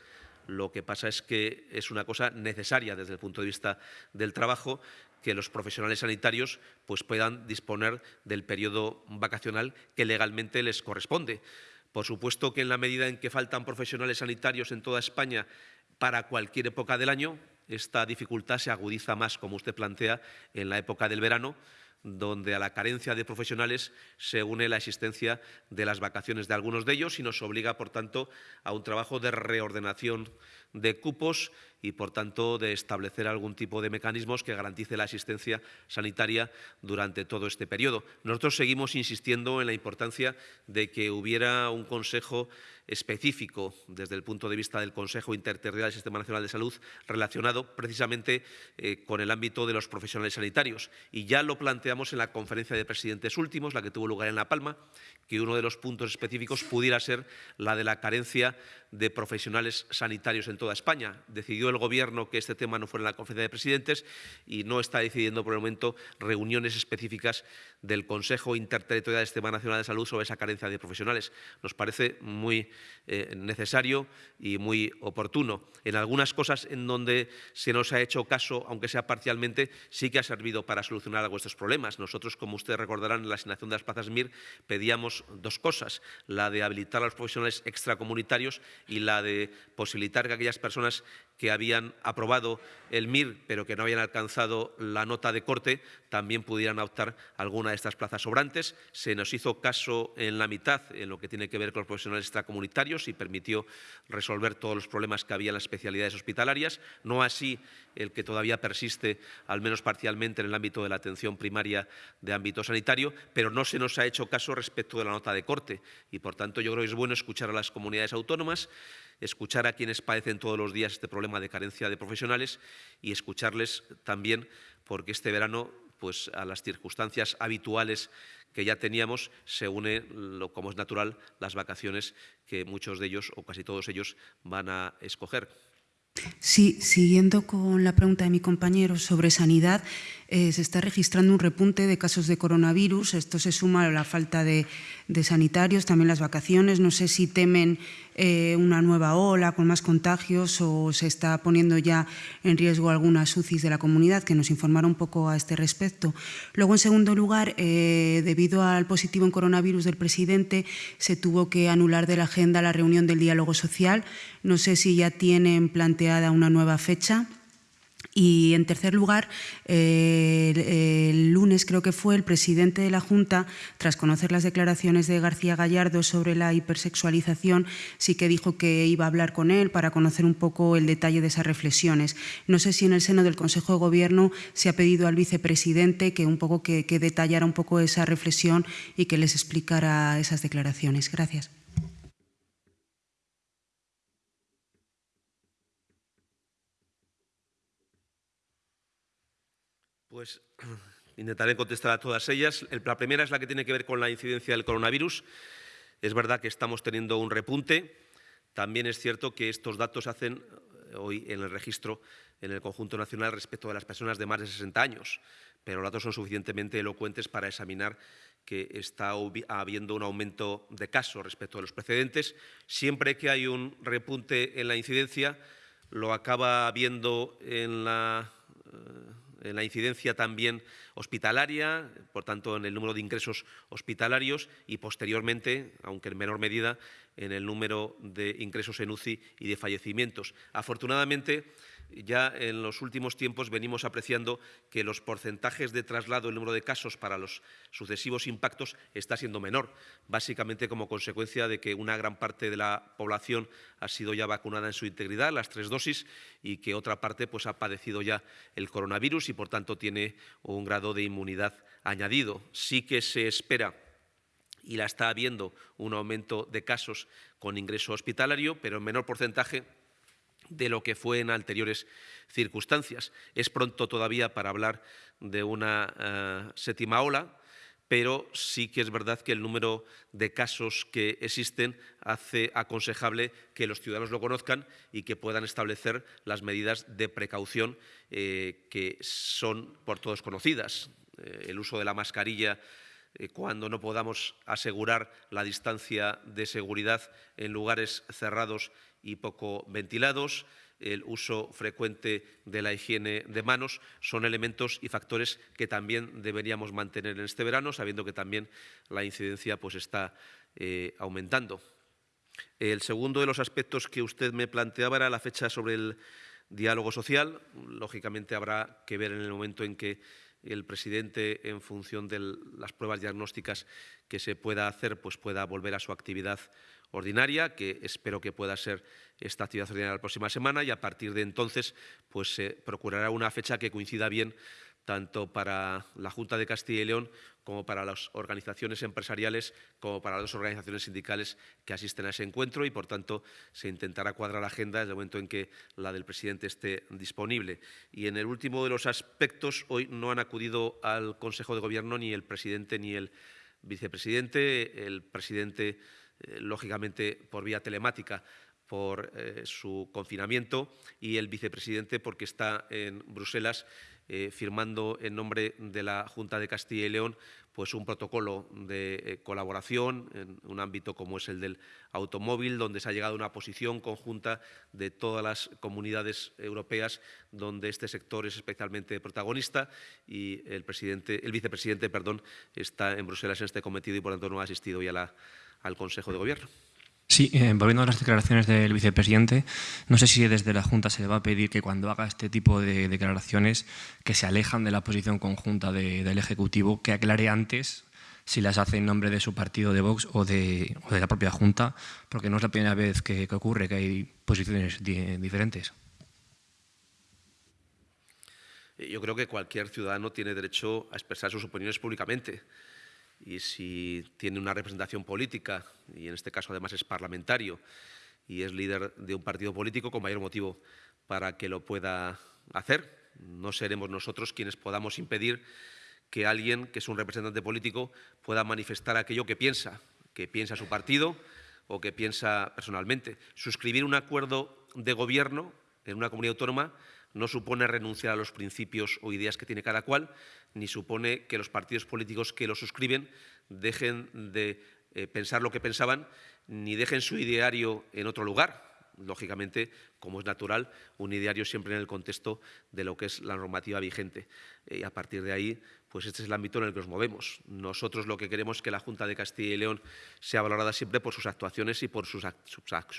Lo que pasa es que es una cosa necesaria desde el punto de vista del trabajo que los profesionales sanitarios pues, puedan disponer del periodo vacacional que legalmente les corresponde. Por supuesto que en la medida en que faltan profesionales sanitarios en toda España para cualquier época del año, esta dificultad se agudiza más, como usted plantea, en la época del verano, donde a la carencia de profesionales se une la existencia de las vacaciones de algunos de ellos y nos obliga, por tanto, a un trabajo de reordenación de cupos y, por tanto, de establecer algún tipo de mecanismos que garantice la asistencia sanitaria durante todo este periodo. Nosotros seguimos insistiendo en la importancia de que hubiera un Consejo específico desde el punto de vista del Consejo Interterritorial del Sistema Nacional de Salud relacionado precisamente eh, con el ámbito de los profesionales sanitarios. Y ya lo planteamos en la conferencia de presidentes últimos, la que tuvo lugar en La Palma, que uno de los puntos específicos pudiera ser la de la carencia de profesionales sanitarios en toda España. Decidió el Gobierno que este tema no fuera en la conferencia de presidentes y no está decidiendo por el momento reuniones específicas del Consejo Interterritorial del Sistema Nacional de Salud sobre esa carencia de profesionales. Nos parece muy eh, necesario y muy oportuno. En algunas cosas en donde se nos ha hecho caso, aunque sea parcialmente, sí que ha servido para solucionar algunos estos problemas. Nosotros, como ustedes recordarán, en la asignación de las plazas MIR pedíamos dos cosas, la de habilitar a los profesionales extracomunitarios y la de posibilitar que aquellas personas que habían aprobado el MIR pero que no habían alcanzado la nota de corte también pudieran optar alguna de estas plazas sobrantes. Se nos hizo caso en la mitad en lo que tiene que ver con los profesionales extracomunitarios y permitió resolver todos los problemas que había en las especialidades hospitalarias, no así el que todavía persiste, al menos parcialmente, en el ámbito de la atención primaria de ámbito sanitario, pero no se nos ha hecho caso respecto de la nota de corte y, por tanto, yo creo que es bueno escuchar a las comunidades autónomas escuchar a quienes padecen todos los días este problema de carencia de profesionales y escucharles también porque este verano pues a las circunstancias habituales que ya teníamos se une, lo, como es natural, las vacaciones que muchos de ellos o casi todos ellos van a escoger. Sí, siguiendo con la pregunta de mi compañero sobre sanidad, eh, se está registrando un repunte de casos de coronavirus. Esto se suma a la falta de, sanitarios, también las vacaciones. No sé si temen eh, una nueva ola con más contagios o se está poniendo ya en riesgo algunas UCIs de la comunidad, que nos informara un poco a este respecto. Luego, en segundo lugar, eh, debido al positivo en coronavirus del presidente, se tuvo que anular de la agenda la reunión del diálogo social. No sé si ya tienen planteada una nueva fecha. Y en tercer lugar, el, lunes creo que fue el presidente de la Junta, tras conocer las declaraciones de García Gallardo sobre la hipersexualización, sí que dijo que iba a hablar con él para conocer un poco el detalle de esas reflexiones. No sé si en el seno del Consejo de Gobierno se ha pedido al vicepresidente que un poco que detallara un poco esa reflexión y que les explicara esas declaraciones. Gracias. Pues intentaré contestar a todas ellas. La primera es la que tiene que ver con la incidencia del coronavirus. Es verdad que estamos teniendo un repunte. También es cierto que estos datos hacen eh, hoy en el registro en el conjunto nacional respecto de las personas de más de 60 años, pero los datos son suficientemente elocuentes para examinar que está habiendo un aumento de casos respecto a los precedentes. Siempre que hay un repunte en la incidencia, lo acaba habiendo en la eh, en la incidencia también hospitalaria, por tanto en el número de ingresos hospitalarios y posteriormente, aunque en menor medida, en el número de ingresos en UCI y de fallecimientos. Afortunadamente, ya en los últimos tiempos venimos apreciando que los porcentajes de traslado, el número de casos para los sucesivos impactos está siendo menor, básicamente como consecuencia de que una gran parte de la población ha sido ya vacunada en su integridad, las tres dosis, y que otra parte pues, ha padecido ya el coronavirus y, por tanto, tiene un grado de inmunidad añadido. Sí que se espera y la está habiendo un aumento de casos con ingreso hospitalario, pero en menor porcentaje de lo que fue en anteriores circunstancias. Es pronto todavía para hablar de una eh, séptima ola, pero sí que es verdad que el número de casos que existen hace aconsejable que los ciudadanos lo conozcan y que puedan establecer las medidas de precaución eh, que son por todos conocidas. Eh, el uso de la mascarilla cuando no podamos asegurar la distancia de seguridad en lugares cerrados y poco ventilados, el uso frecuente de la higiene de manos, son elementos y factores que también deberíamos mantener en este verano, sabiendo que también la incidencia pues, está eh, aumentando. El segundo de los aspectos que usted me planteaba era la fecha sobre el diálogo social. Lógicamente habrá que ver en el momento en que el presidente, en función de las pruebas diagnósticas que se pueda hacer, pues pueda volver a su actividad ordinaria, que espero que pueda ser esta actividad ordinaria la próxima semana y a partir de entonces pues se procurará una fecha que coincida bien tanto para la Junta de Castilla y León como para las organizaciones empresariales, como para las organizaciones sindicales que asisten a ese encuentro y, por tanto, se intentará cuadrar la agenda desde el momento en que la del presidente esté disponible. Y en el último de los aspectos, hoy no han acudido al Consejo de Gobierno ni el presidente ni el vicepresidente. El presidente lógicamente por vía telemática por eh, su confinamiento y el vicepresidente porque está en Bruselas eh, firmando en nombre de la Junta de Castilla y León pues un protocolo de colaboración en un ámbito como es el del automóvil, donde se ha llegado a una posición conjunta de todas las comunidades europeas donde este sector es especialmente protagonista y el, presidente, el vicepresidente perdón, está en Bruselas en este cometido y por tanto no ha asistido ya a la al Consejo de Gobierno. Sí, eh, volviendo a las declaraciones del vicepresidente, no sé si desde la Junta se le va a pedir que cuando haga este tipo de declaraciones que se alejan de la posición conjunta del Ejecutivo, que aclare antes si las hace en nombre de su partido de Vox o de, la propia Junta, porque no es la primera vez que, ocurre que hay posiciones diferentes. Yo creo que cualquier ciudadano tiene derecho a expresar sus opiniones públicamente y si tiene una representación política, y en este caso además es parlamentario, y es líder de un partido político, con mayor motivo para que lo pueda hacer. No seremos nosotros quienes podamos impedir que alguien que es un representante político pueda manifestar aquello que piensa, que piensa su partido o que piensa personalmente. Suscribir un acuerdo de gobierno en una comunidad autónoma no supone renunciar a los principios o ideas que tiene cada cual, ni supone que los partidos políticos que lo suscriben dejen de eh, pensar lo que pensaban, ni dejen su ideario en otro lugar. Lógicamente, como es natural, un ideario siempre en el contexto de lo que es la normativa vigente. Eh, y a partir de ahí, pues este es el ámbito en el que nos movemos. Nosotros lo que queremos es que la Junta de Castilla y León sea valorada siempre por sus actuaciones y por sus,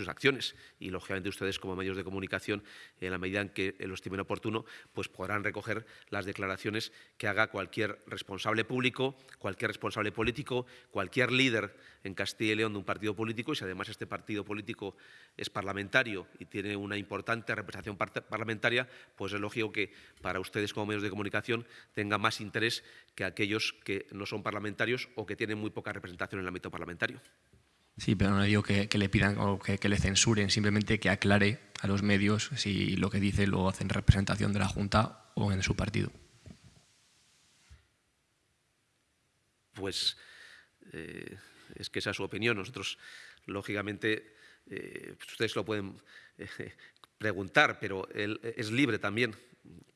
acciones. Y, lógicamente, ustedes como medios de comunicación, en la medida en que lo estimen oportuno, pues podrán recoger las declaraciones que haga cualquier responsable público, cualquier responsable político, cualquier líder en Castilla y León de un partido político, y si además este partido político es parlamentario y tiene una importante representación parlamentaria, pues es lógico que para ustedes como medios de comunicación tenga más interés que aquellos que no son parlamentarios o que tienen muy poca representación en el ámbito parlamentario. Sí, pero no digo que, le pidan o que, le censuren, simplemente que aclare a los medios si lo que dice lo hace en representación de la Junta o en su partido. Pues eh, es que esa es su opinión. Nosotros, lógicamente, eh, pues ustedes lo pueden eh, preguntar, pero él es libre también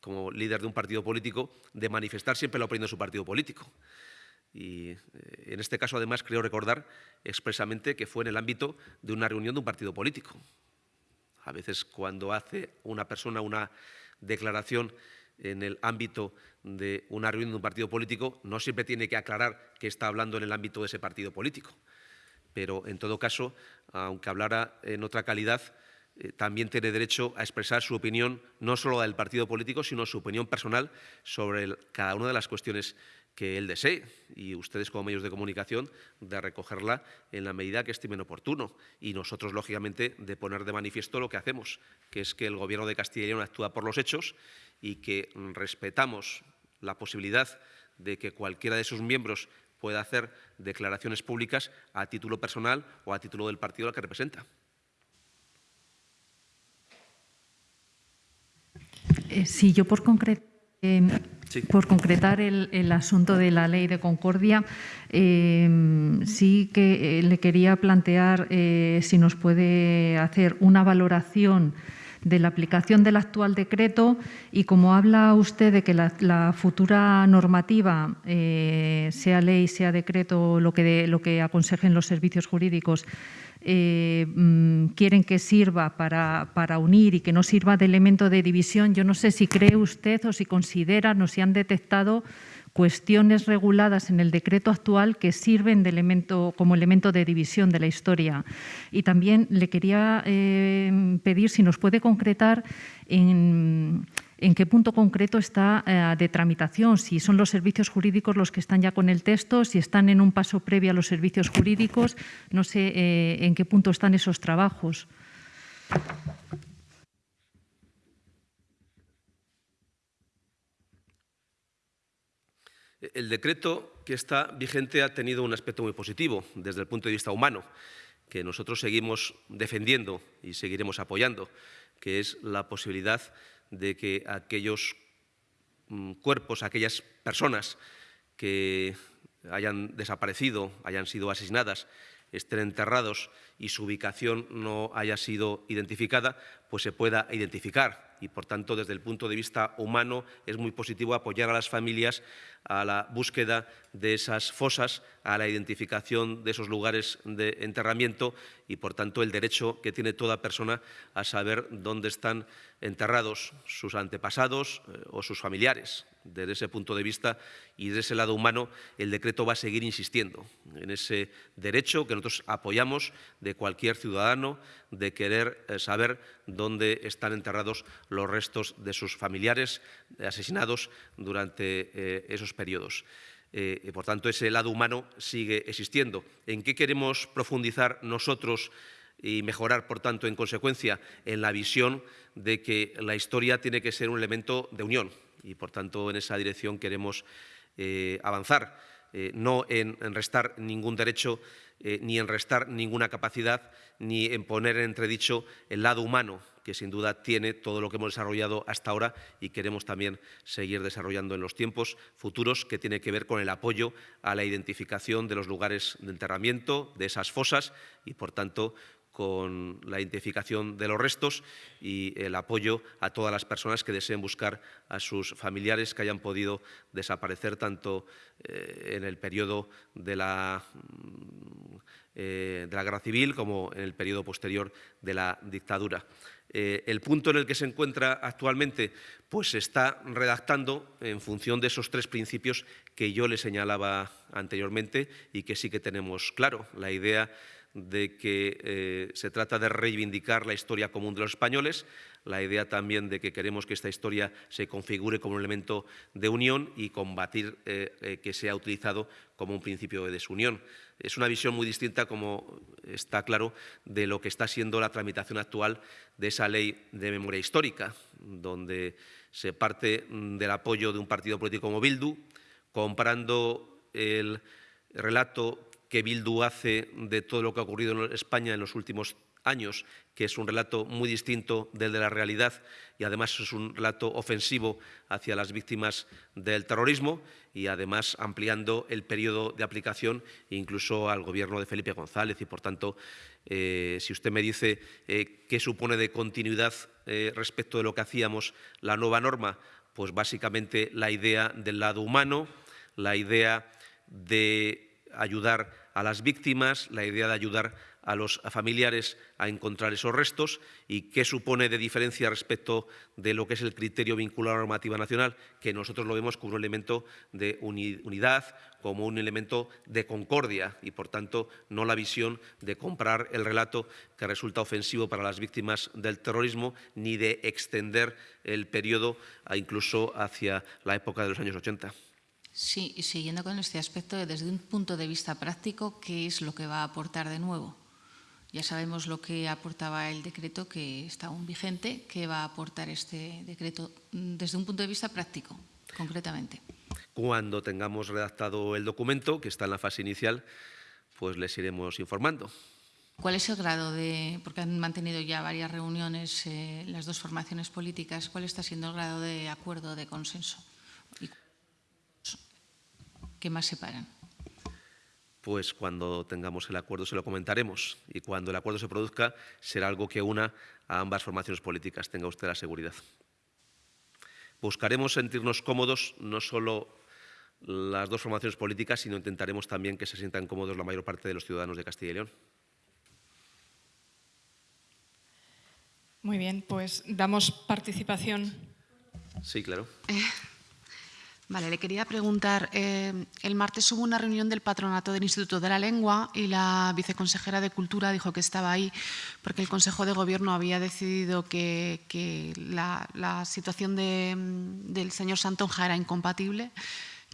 como líder de un partido político, de manifestar siempre la opinión de su partido político. Y eh, en este caso, además, creo recordar expresamente que fue en el ámbito de una reunión de un partido político. A veces, cuando hace una persona una declaración en el ámbito de una reunión de un partido político, no siempre tiene que aclarar que está hablando en el ámbito de ese partido político. Pero, en todo caso, aunque hablara en otra calidad, eh, también tiene derecho a expresar su opinión, no solo del partido político, sino su opinión personal sobre cada una de las cuestiones que él desee y ustedes como medios de comunicación de recogerla en la medida que estimen oportuno y nosotros, lógicamente, de poner de manifiesto lo que hacemos, que es que el Gobierno de Castilla y León actúa por los hechos y que respetamos la posibilidad de que cualquiera de sus miembros pueda hacer declaraciones públicas a título personal o a título del partido al que representa. Eh, sí, yo por concreto. Por concretar el, asunto de la ley de concordia, em, sí que eh, le quería plantear eh, si nos puede hacer una valoración de la aplicación del actual decreto y como habla usted de que la, futura normativa, sea ley, sea decreto, lo que, lo que aconsejen los servicios jurídicos, eh, mm, quieren que sirva para, para, unir y que no sirva de elemento de división. Yo no sé si cree usted o si considera, no si han detectado cuestiones reguladas en el decreto actual que sirven de elemento, como elemento de división de la historia. Y también le quería eh, pedir si nos puede concretar en en qué punto concreto está eh, de tramitación, si son los servicios jurídicos los que están ya con el texto, si están en un paso previo a los servicios jurídicos, no sé eh, en qué punto están esos trabajos. El decreto que está vigente ha tenido un aspecto muy positivo desde el punto de vista humano, que nosotros seguimos defendiendo y seguiremos apoyando, que es la posibilidad de que aquellos mm, cuerpos, aquellas personas que hayan desaparecido, hayan sido asesinadas, estén enterrados y su ubicación no haya sido identificada, pues se pueda identificar. Y, por tanto, desde el punto de vista humano, es muy positivo apoyar a las familias a la búsqueda de esas fosas, a la identificación de esos lugares de enterramiento y, por tanto, el derecho que tiene toda persona a saber dónde están enterrados sus antepasados eh, o sus familiares. Desde ese punto de vista y desde ese lado humano, el decreto va a seguir insistiendo en ese derecho que nosotros apoyamos de cualquier ciudadano de querer eh, saber dónde están enterrados los restos de sus familiares asesinados durante eh, esos periodos. Eh, por tanto, ese lado humano sigue existiendo. ¿En qué queremos profundizar nosotros y mejorar, por tanto, en consecuencia, en la visión de que la historia tiene que ser un elemento de unión? Y, por tanto, en esa dirección queremos eh, avanzar, no en, restar ningún derecho, ni en restar ninguna capacidad, ni en poner en entredicho el lado humano que sin duda tiene todo lo que hemos desarrollado hasta ahora y queremos también seguir desarrollando en los tiempos futuros, que tiene que ver con el apoyo a la identificación de los lugares de enterramiento, de esas fosas y, por tanto, con la identificación de los restos y el apoyo a todas las personas que deseen buscar a sus familiares que hayan podido desaparecer tanto eh, en el periodo de la eh, de la guerra civil como en el periodo posterior de la dictadura. Eh, el punto en el que se encuentra actualmente pues se está redactando en función de esos tres principios que yo le señalaba anteriormente y que sí que tenemos claro. La idea de que eh, se trata de reivindicar la historia común de los españoles, la idea también de que queremos que esta historia se configure como un elemento de unión y combatir eh, que sea utilizado como un principio de desunión. Es una visión muy distinta, como está claro, de lo que está siendo la tramitación actual de esa ley de memoria histórica, donde se parte del apoyo de un partido político como Bildu, comprando el relato que Bildu hace de todo lo que ha ocurrido en España en los últimos años, que es un relato muy distinto del de la realidad y además es un relato ofensivo hacia las víctimas del terrorismo y además ampliando el periodo de aplicación incluso al gobierno de Felipe González. Y por tanto eh, si usted me dice eh, qué supone de continuidad eh, respecto de lo que hacíamos la nueva norma, pues básicamente la idea del lado humano, la idea de ayudar a las víctimas, la idea de ayudar a los familiares a encontrar esos restos y qué supone de diferencia respecto de lo que es el criterio vinculado a la normativa nacional, que nosotros lo vemos como un elemento de unidad, como un elemento de concordia y, por tanto, no la visión de comprar el relato que resulta ofensivo para las víctimas del terrorismo ni de extender el periodo incluso hacia la época de los años 80. Sí, y siguiendo con este aspecto, desde un punto de vista práctico, ¿qué es lo que va a aportar de nuevo? Ya sabemos lo que aportaba el decreto que está aún vigente. ¿Qué va a aportar este decreto desde un punto de vista práctico, concretamente? Cuando tengamos redactado el documento, que está en la fase inicial, pues les iremos informando. ¿Cuál es el grado de, porque han mantenido ya varias reuniones eh, las dos formaciones políticas, cuál está siendo el grado de acuerdo, de consenso? ¿Qué más separan? pues cuando tengamos el acuerdo se lo comentaremos y cuando el acuerdo se produzca será algo que una a ambas formaciones políticas, tenga usted la seguridad. Buscaremos sentirnos cómodos no solo las dos formaciones políticas, sino intentaremos también que se sientan cómodos la mayor parte de los ciudadanos de Castilla y León. Muy bien, pues damos participación. Sí, claro. Eh, Vale, le quería preguntar, eh, el martes hubo una reunión del patronato del Instituto de la Lengua y la viceconsejera de Cultura dijo que estaba ahí porque el Consejo de Gobierno había decidido que, la, situación del señor Santonja era incompatible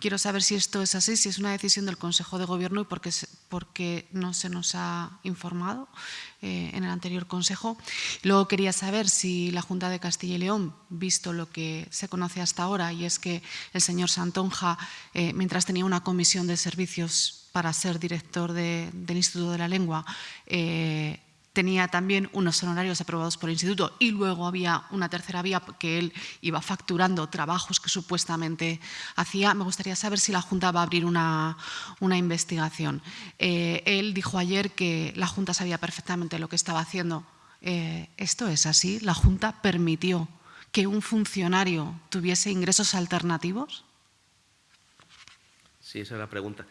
Quiero saber si esto es así, si es una decisión del Consejo de Gobierno y por qué, no se nos ha informado eh, en el anterior Consejo. Luego quería saber si la Junta de Castilla y León, visto lo que se conoce hasta ahora, y es que el señor Santonja, eh, mientras tenía una comisión de servicios para ser director del Instituto de la Lengua, eh, tenía también unos honorarios aprobados por el instituto y luego había una tercera vía que él iba facturando trabajos que supuestamente hacía. Me gustaría saber si la Junta va a abrir una, investigación. Eh, él dijo ayer que la Junta sabía perfectamente lo que estaba haciendo. Eh, ¿Esto es así? ¿La Junta permitió que un funcionario tuviese ingresos alternativos? Sí, esa es la pregunta.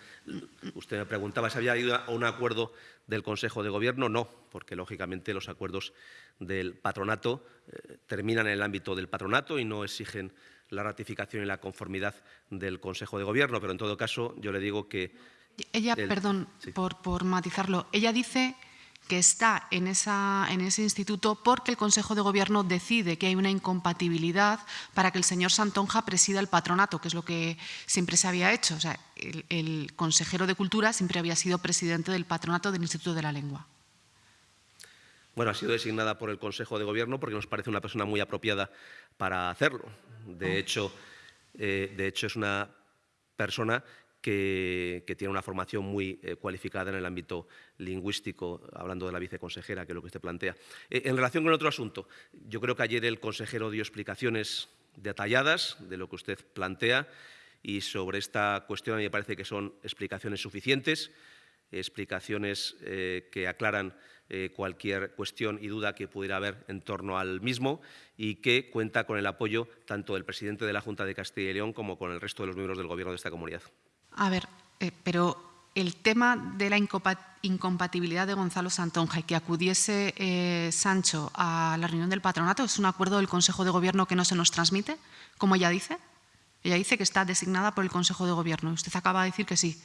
Usted me preguntaba si había ido a un acuerdo del Consejo de Gobierno. No, porque lógicamente los acuerdos del patronato eh, terminan en el ámbito del patronato y no exigen la ratificación y la conformidad del Consejo de Gobierno. Pero en todo caso, yo le digo que. Ella, perdón por, por matizarlo, ella dice que está en, esa, en, ese instituto porque el Consejo de Gobierno decide que hay una incompatibilidad para que el señor Santonja presida el patronato, que es lo que siempre se había hecho. O sea, el, consejero de Cultura siempre había sido presidente del patronato del Instituto de la Lengua. Bueno, ha sido designada por el Consejo de Gobierno porque nos parece una persona muy apropiada para hacerlo. De, oh. hecho, eh, de hecho, es una persona que, tiene una formación muy eh, cualificada en el ámbito lingüístico, hablando de la viceconsejera, que es lo que usted plantea. Eh, en relación con otro asunto, yo creo que ayer el consejero dio explicaciones detalladas de lo que usted plantea y sobre esta cuestión a mí me parece que son explicaciones suficientes, explicaciones eh, que aclaran cualquier cuestión y duda que pudiera haber en torno al mismo y que cuenta con el apoyo tanto del presidente de la Junta de Castilla y León como con el resto de los miembros del Gobierno de esta comunidad. A ver, eh, pero el tema de la incompatibilidad de Gonzalo Santonja y que acudiese eh, Sancho a la reunión del patronato es un acuerdo del Consejo de Gobierno que no se nos transmite, como ella dice. Ella dice que está designada por el Consejo de Gobierno. Usted acaba de decir que sí.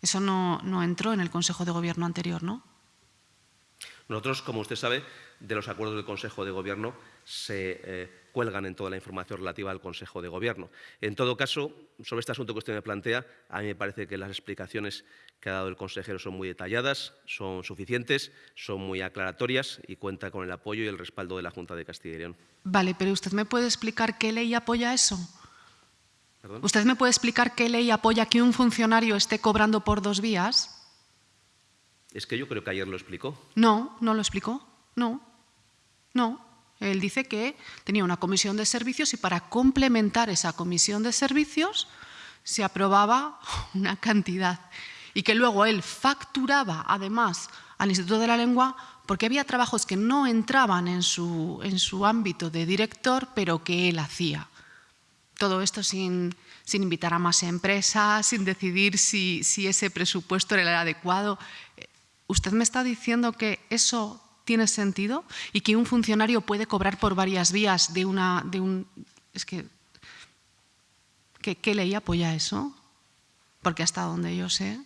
Eso no, no entró en el Consejo de Gobierno anterior, ¿no? Nosotros, como usted sabe, de los acuerdos del Consejo de Gobierno se eh, cuelgan en toda la información relativa al Consejo de Gobierno. En todo caso, sobre este asunto que usted me plantea, a mí me parece que las explicaciones que ha dado el consejero son muy detalladas, son suficientes, son muy aclaratorias y cuenta con el apoyo y el respaldo de la Junta de Castilla y León. Vale, pero ¿usted me puede explicar qué ley apoya eso? ¿Usted me puede explicar qué ley apoya que un funcionario esté cobrando por dos vías? Es que yo creo que ayer lo explicó. No, no lo explicó. No, no. Él dice que tenía una comisión de servicios y para complementar esa comisión de servicios se aprobaba una cantidad y que luego él facturaba además al Instituto de la Lengua porque había trabajos que no entraban en su, en su ámbito de director pero que él hacía. Todo esto sin, sin invitar a más empresas, sin decidir si, ese presupuesto era adecuado. ¿Usted me está diciendo que eso tiene sentido y que un funcionario puede cobrar por varias vías de una... De un, es que, ¿Qué ley apoya eso? Porque hasta donde yo sé,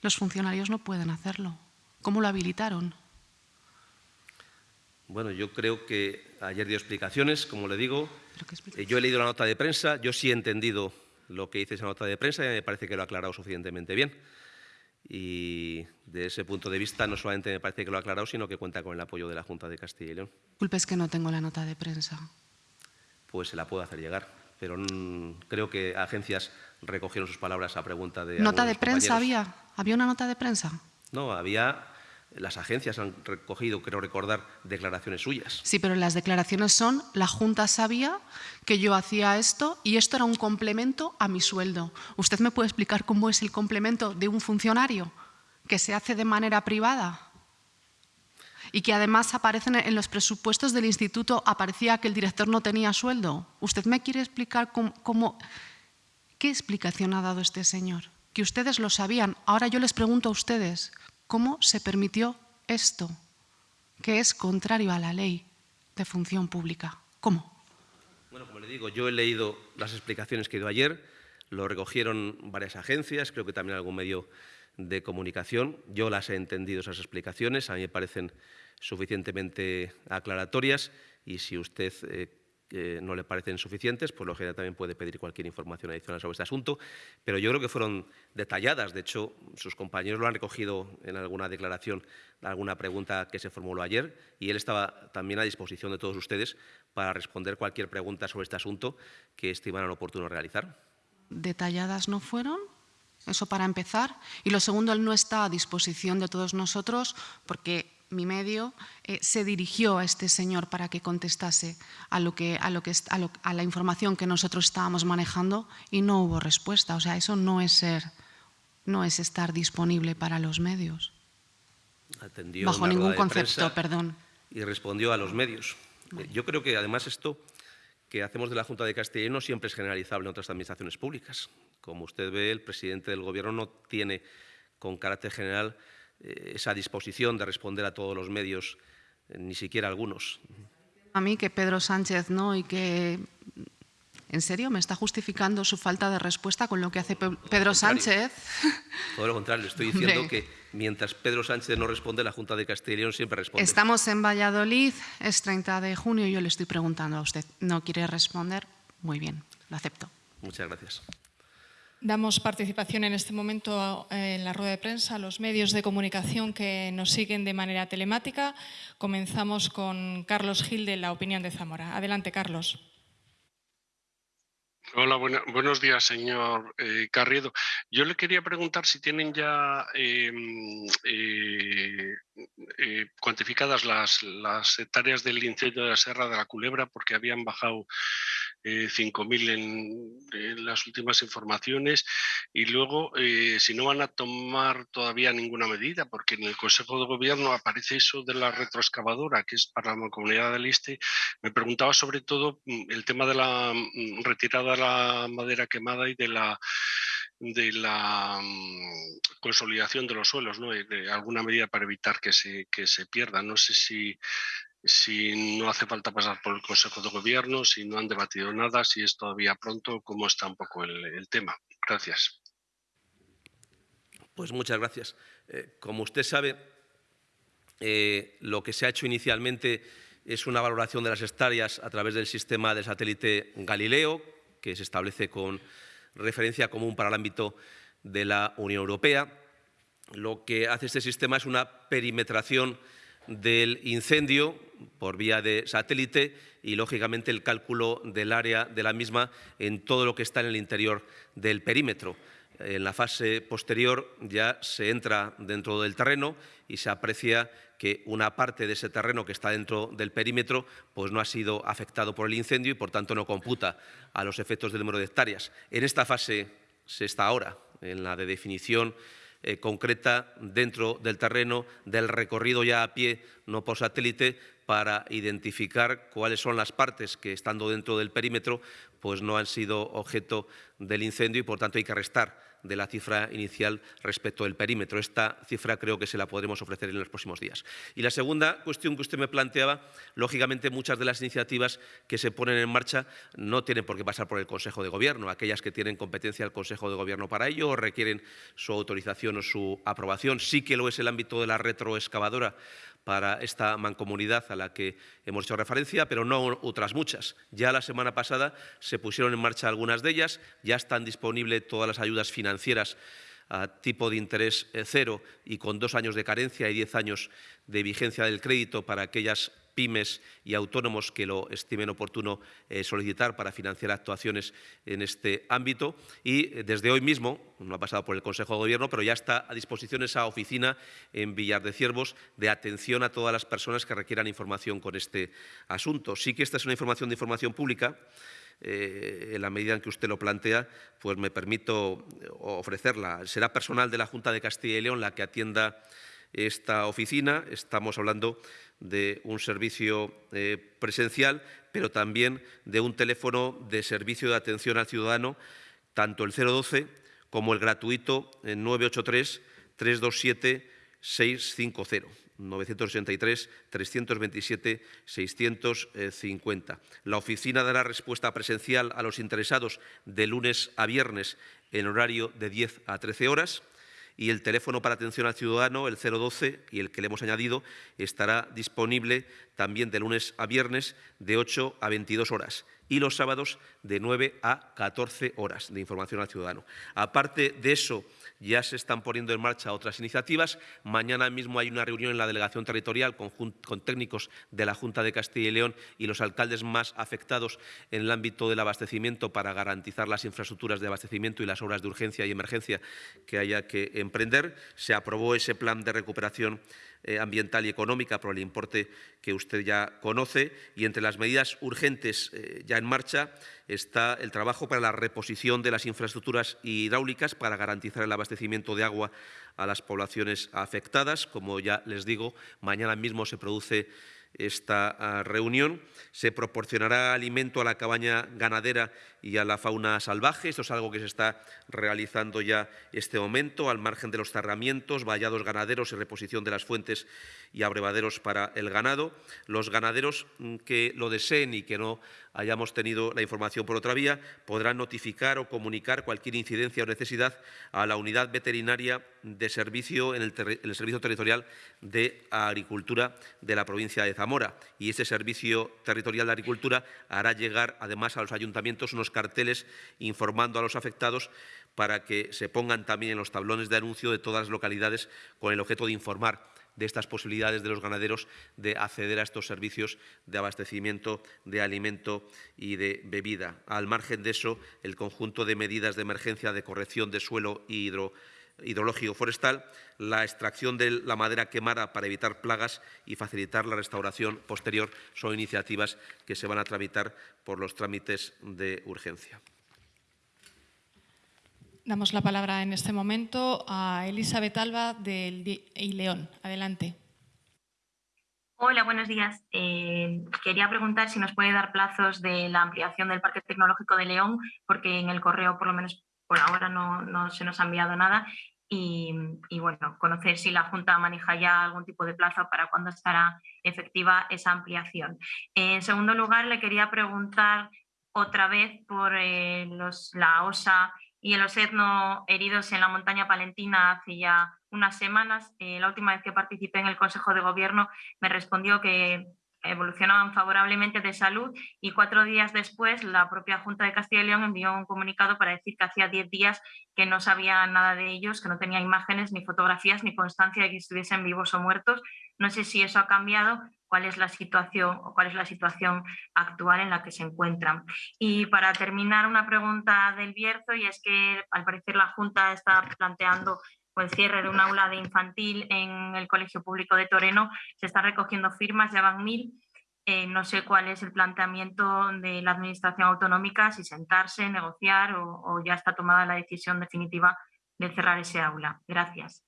los funcionarios no pueden hacerlo. ¿Cómo lo habilitaron? Bueno, yo creo que ayer dio explicaciones, como le digo. Eh, yo he leído la nota de prensa, yo sí he entendido lo que dice esa nota de prensa y me parece que lo ha aclarado suficientemente bien. Y de ese punto de vista no solamente me parece que lo ha aclarado, sino que cuenta con el apoyo de la Junta de Castilla y León. Disculpe, es que no tengo la nota de prensa. Pues se la puedo hacer llegar, pero creo que agencias recogieron sus palabras a pregunta de. ¿Nota de prensa había? ¿Había una nota de prensa? No, había. Las agencias han recogido, creo recordar, declaraciones suyas. Sí, pero las declaraciones son, la Junta sabía que yo hacía esto y esto era un complemento a mi sueldo. ¿Usted me puede explicar cómo es el complemento de un funcionario que se hace de manera privada? y que además aparecen en los presupuestos del instituto, aparecía que el director no tenía sueldo. ¿Usted me quiere explicar cómo ¿Qué explicación ha dado este señor? Que ustedes lo sabían. Ahora yo les pregunto a ustedes, ¿cómo se permitió esto? Que es contrario a la ley de función pública. ¿Cómo? Bueno, como le digo, yo he leído las explicaciones que dio ayer, lo recogieron varias agencias, creo que también algún medio de comunicación. Yo las he entendido esas explicaciones, a mí me parecen suficientemente aclaratorias y si usted eh, no le parecen suficientes, pues general también puede pedir cualquier información adicional sobre este asunto, pero yo creo que fueron detalladas, de hecho, sus compañeros lo han recogido en alguna declaración, alguna pregunta que se formuló ayer, y él estaba también a disposición de todos ustedes para responder cualquier pregunta sobre este asunto que estimaran oportuno realizar. ¿Detalladas no fueron? Eso para empezar. Y lo segundo, él no está a disposición de todos nosotros porque mi medio, eh, se dirigió a este señor para que contestase a, lo que, a, lo que, a, la información que nosotros estábamos manejando y no hubo respuesta. O sea, eso no es, ser, no es estar disponible para los medios. Atendió Bajo ningún concepto, perdón. Y respondió a los medios. Yo creo que además esto que hacemos de la Junta de Castilla no siempre es generalizable en otras administraciones públicas. Como usted ve, el presidente del Gobierno no tiene con carácter general eh, esa disposición de responder a todos los medios, eh, ni siquiera algunos. A mí que Pedro Sánchez no y que ¿En serio? ¿Me está justificando su falta de respuesta con lo que hace Pedro Sánchez? Todo lo contrario, estoy diciendo que mientras Pedro Sánchez no responde, la Junta de Castilla y León siempre responde. Estamos en Valladolid, es 30 de junio y yo le estoy preguntando a usted. ¿No quiere responder? Muy bien, lo acepto. Muchas gracias. Damos participación en este momento eh, en la rueda de prensa a los medios de comunicación que nos siguen de manera telemática. Comenzamos con Carlos Gil de La Opinión de Zamora. Adelante, Carlos. Hola, buenos días, señor eh, Carriedo. Yo le quería preguntar si tienen ya em, eh, cuantificadas las, las hectáreas del incendio de la Serra de la Culebra, porque habían bajado 5.000 eh, en, las últimas informaciones y luego eh, si no van a tomar todavía ninguna medida, porque en el Consejo de Gobierno aparece eso de la retroexcavadora, que es para la comunidad del Este, me preguntaba sobre todo mm, el tema de la mm, retirada de la madera quemada y de la mm, consolidación de los suelos, ¿no? alguna medida para evitar que se, que se pierdan. No sé si si no hace falta pasar por el Consejo de Gobierno, si no han debatido nada, si es todavía pronto, cómo está un poco el, tema. Gracias. Pues muchas gracias. Eh, como usted sabe, eh, lo que se ha hecho inicialmente es una valoración de las hectáreas a través del sistema de satélite Galileo, que se establece con referencia común para el ámbito de la Unión Europea. Lo que hace este sistema es una perimetración del incendio por vía de satélite y, lógicamente, el cálculo del área de la misma en todo lo que está en el interior del perímetro. En la fase posterior ya se entra dentro del terreno y se aprecia que una parte de ese terreno que está dentro del perímetro pues no ha sido afectado por el incendio y, por tanto, no computa a los efectos del número de hectáreas. En esta fase se está ahora, en la de definición eh, concreta dentro del terreno del recorrido ya a pie no por satélite, para identificar cuáles son las partes que, estando dentro del perímetro, pues no han sido objeto del incendio y, por tanto, hay que restar de la cifra inicial respecto del perímetro. Esta cifra creo que se la podremos ofrecer en los próximos días. Y la segunda cuestión que usted me planteaba, lógicamente muchas de las iniciativas que se ponen en marcha no tienen por qué pasar por el Consejo de Gobierno. Aquellas que tienen competencia el Consejo de Gobierno para ello o requieren su autorización o su aprobación. Sí que lo es el ámbito de la retroexcavadora para esta mancomunidad a la que hemos hecho referencia, pero no otras muchas. Ya la semana pasada se pusieron en marcha algunas de ellas, ya están disponibles todas las ayudas financieras a tipo de interés eh, cero y con dos años de carencia y diez años de vigencia del crédito para aquellas pymes y autónomos que lo estimen oportuno eh, solicitar para financiar actuaciones en este ámbito. Y eh, desde hoy mismo, no ha pasado por el Consejo de Gobierno, pero ya está a disposición esa oficina en Villar de Ciervos de atención a todas las personas que requieran información con este asunto. Sí que esta es una información de información pública, eh, en la medida en que usted lo plantea, pues me permito ofrecerla. Será personal de la Junta de Castilla y León la que atienda esta oficina. Estamos hablando de un servicio eh, presencial, pero también de un teléfono de servicio de atención al ciudadano, tanto el 012 como el gratuito 983 327 650. 983-327-650. La oficina dará respuesta presencial a los interesados de lunes a viernes en horario de 10 a 13 horas y el teléfono para atención al ciudadano, el 012, y el que le hemos añadido, estará disponible también de lunes a viernes de 8 a 22 horas y los sábados de 9 a 14 horas de información al ciudadano. Aparte de eso, ya se están poniendo en marcha otras iniciativas. Mañana mismo hay una reunión en la delegación territorial con, técnicos de la Junta de Castilla y León y los alcaldes más afectados en el ámbito del abastecimiento para garantizar las infraestructuras de abastecimiento y las obras de urgencia y emergencia que haya que emprender. Se aprobó ese plan de recuperación eh, ambiental y económica por el importe que usted ya conoce y entre las medidas urgentes eh, ya en marcha está el trabajo para la reposición de las infraestructuras hidráulicas para garantizar el abastecimiento de agua a las poblaciones afectadas. Como ya les digo, mañana mismo se produce esta ah, reunión. Se proporcionará alimento a la cabaña ganadera y a la fauna salvaje. Esto es algo que se está realizando ya este momento, al margen de los cerramientos, vallados ganaderos y reposición de las fuentes y abrevaderos para el ganado. Los ganaderos mm, que lo deseen y que no hayamos tenido la información por otra vía podrán notificar o comunicar cualquier incidencia o necesidad a la unidad veterinaria de servicio en el, Servicio Territorial de Agricultura de la provincia de Zamora. Y ese Servicio Territorial de Agricultura hará llegar además a los ayuntamientos unos carteles informando a los afectados para que se pongan también en los tablones de anuncio de todas las localidades con el objeto de informar de estas posibilidades de los ganaderos de acceder a estos servicios de abastecimiento de alimento y de bebida. Al margen de eso, el conjunto de medidas de emergencia de corrección de suelo hidrológico forestal, la extracción de la madera quemada para evitar plagas y facilitar la restauración posterior son iniciativas que se van a tramitar por los trámites de urgencia. Damos la palabra en este momento a Elizabeth Alba del León. Adelante. Hola, buenos días. Eh, quería preguntar si nos puede dar plazos de la ampliación del Parque Tecnológico de León, porque en el correo, por lo menos por ahora, no, se nos ha enviado nada. Y, bueno, conocer si la Junta maneja ya algún tipo de plazo para cuándo estará efectiva esa ampliación. En segundo lugar, le quería preguntar otra vez por eh, los, la OSA y el osedno heridos en la montaña palentina hace ya unas semanas. Eh, la última vez que participé en el Consejo de Gobierno me respondió que evolucionaban favorablemente de salud y cuatro días después la propia Junta de Castilla y León envió un comunicado para decir que hacía diez días que no sabía nada de ellos, que no tenía imágenes, ni fotografías, ni constancia de que estuviesen vivos o muertos. No sé si eso ha cambiado, cuál es la situación o cuál es la situación actual en la que se encuentran. Y para terminar, una pregunta del Bierzo, y es que al parecer la Junta está planteando el cierre de un aula de infantil en el Colegio Público de Toreno. Se están recogiendo firmas, ya van mil. Eh, no sé cuál es el planteamiento de la Administración Autonómica, si sentarse, negociar o, o ya está tomada la decisión definitiva de cerrar ese aula. Gracias.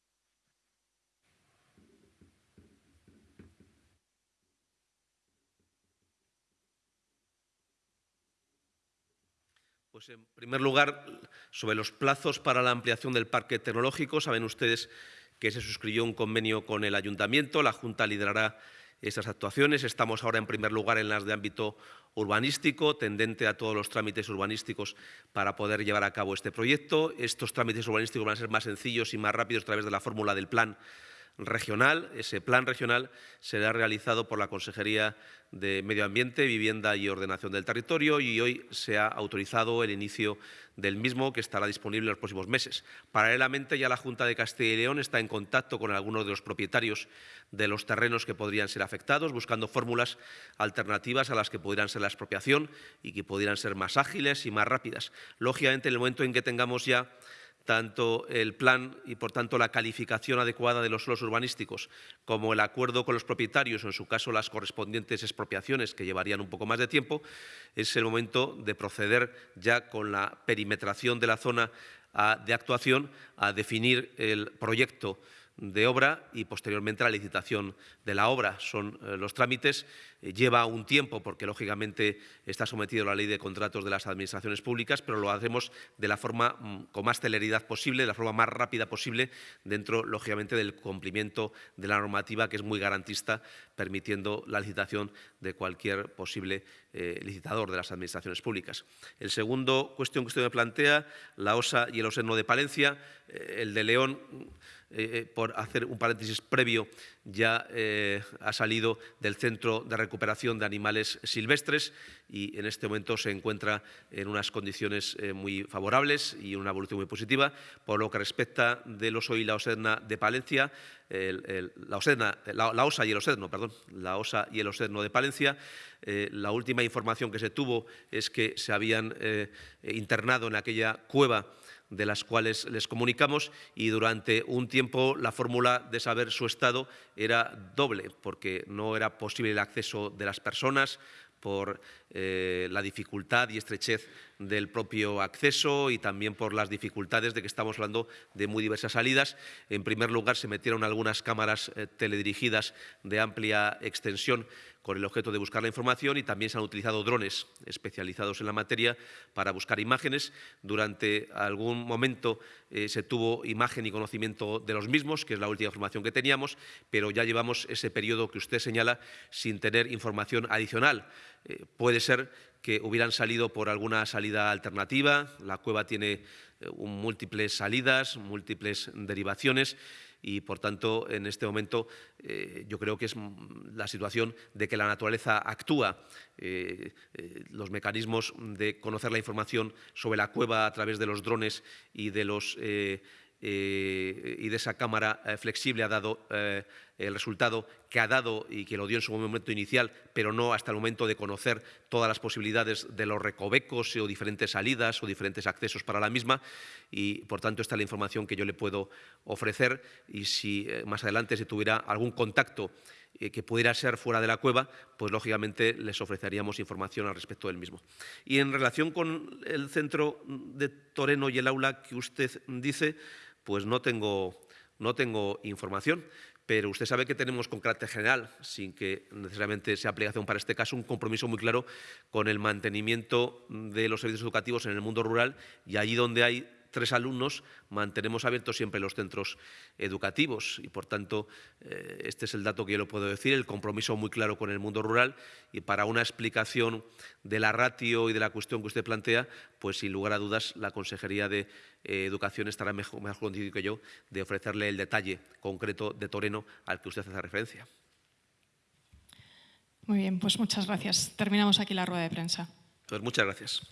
Pues en primer lugar, sobre los plazos para la ampliación del parque tecnológico, saben ustedes que se suscribió un convenio con el Ayuntamiento, la Junta liderará esas actuaciones. Estamos ahora en primer lugar en las de ámbito urbanístico, tendente a todos los trámites urbanísticos para poder llevar a cabo este proyecto. Estos trámites urbanísticos van a ser más sencillos y más rápidos a través de la fórmula del plan regional. Ese plan regional será realizado por la Consejería de Medio Ambiente, Vivienda y Ordenación del Territorio y hoy se ha autorizado el inicio del mismo que estará disponible en los próximos meses. Paralelamente, ya la Junta de Castilla y León está en contacto con algunos de los propietarios de los terrenos que podrían ser afectados, buscando fórmulas alternativas a las que pudieran ser la expropiación y que pudieran ser más ágiles y más rápidas. Lógicamente, en el momento en que tengamos ya tanto el plan y, por tanto, la calificación adecuada de los suelos urbanísticos como el acuerdo con los propietarios o, en su caso, las correspondientes expropiaciones, que llevarían un poco más de tiempo, es el momento de proceder ya con la perimetración de la zona de actuación a definir el proyecto de obra y posteriormente la licitación de la obra. Son eh, los trámites, eh, lleva un tiempo porque lógicamente está sometido a la ley de contratos de las administraciones públicas, pero lo hacemos de la forma mm, con más celeridad posible, de la forma más rápida posible, dentro lógicamente del cumplimiento de la normativa que es muy garantista, permitiendo la licitación de cualquier posible eh, licitador de las administraciones públicas. El segundo cuestión que usted me plantea, la OSA y el OSERNO de Palencia, el de León eh, por hacer un paréntesis previo, ya eh, ha salido del Centro de Recuperación de Animales Silvestres y en este momento se encuentra en unas condiciones eh, muy favorables y una evolución muy positiva. Por lo que respecta del oso y la osedna de Palencia, la, OSA y el osedno, perdón, la OSA y el osedno de Palencia, la última información que se tuvo es que se habían internado en aquella cueva de las cuales les comunicamos y durante un tiempo la fórmula de saber su estado era doble, porque no era posible el acceso de las personas por eh, la dificultad y estrechez del propio acceso y también por las dificultades de que estamos hablando de muy diversas salidas. En primer lugar, se metieron algunas cámaras eh, teledirigidas de amplia extensión con el objeto de buscar la información y también se han utilizado drones especializados en la materia para buscar imágenes. Durante algún momento eh, se tuvo imagen y conocimiento de los mismos, que es la última información que teníamos, pero ya llevamos ese periodo que usted señala sin tener información adicional. Eh, puede ser que hubieran salido por alguna salida alternativa. La cueva tiene eh, múltiples salidas, múltiples derivaciones y, por tanto, en este momento eh, yo creo que es la situación de que la naturaleza actúa. los mecanismos de conocer la información sobre la cueva a través de los drones y de los eh, y de esa cámara eh, flexible ha dado eh, el resultado que ha dado y que lo dio en su momento inicial, pero no hasta el momento de conocer todas las posibilidades de los recovecos o diferentes salidas o diferentes accesos para la misma. Y, por tanto, esta es la información que yo le puedo ofrecer. Y si más adelante se tuviera algún contacto que pudiera ser fuera de la cueva, pues lógicamente les ofreceríamos información al respecto del mismo. Y en relación con el centro de Toreno y el aula que usted dice, pues no tengo, no tengo información, pero usted sabe que tenemos con carácter general, sin que necesariamente sea aplicación para este caso, un compromiso muy claro con el mantenimiento de los servicios educativos en el mundo rural y allí donde hay tres alumnos, mantenemos abiertos siempre los centros educativos. Y, por tanto, eh, este es el dato que yo le puedo decir, el compromiso muy claro con el mundo rural. Y para una explicación de la ratio y de la cuestión que usted plantea, pues sin lugar a dudas la Consejería de eh, Educación estará mejor, mejor que yo de ofrecerle el detalle concreto de Toreno al que usted hace referencia. Muy bien, pues muchas gracias. Terminamos aquí la rueda de prensa. Pues muchas gracias.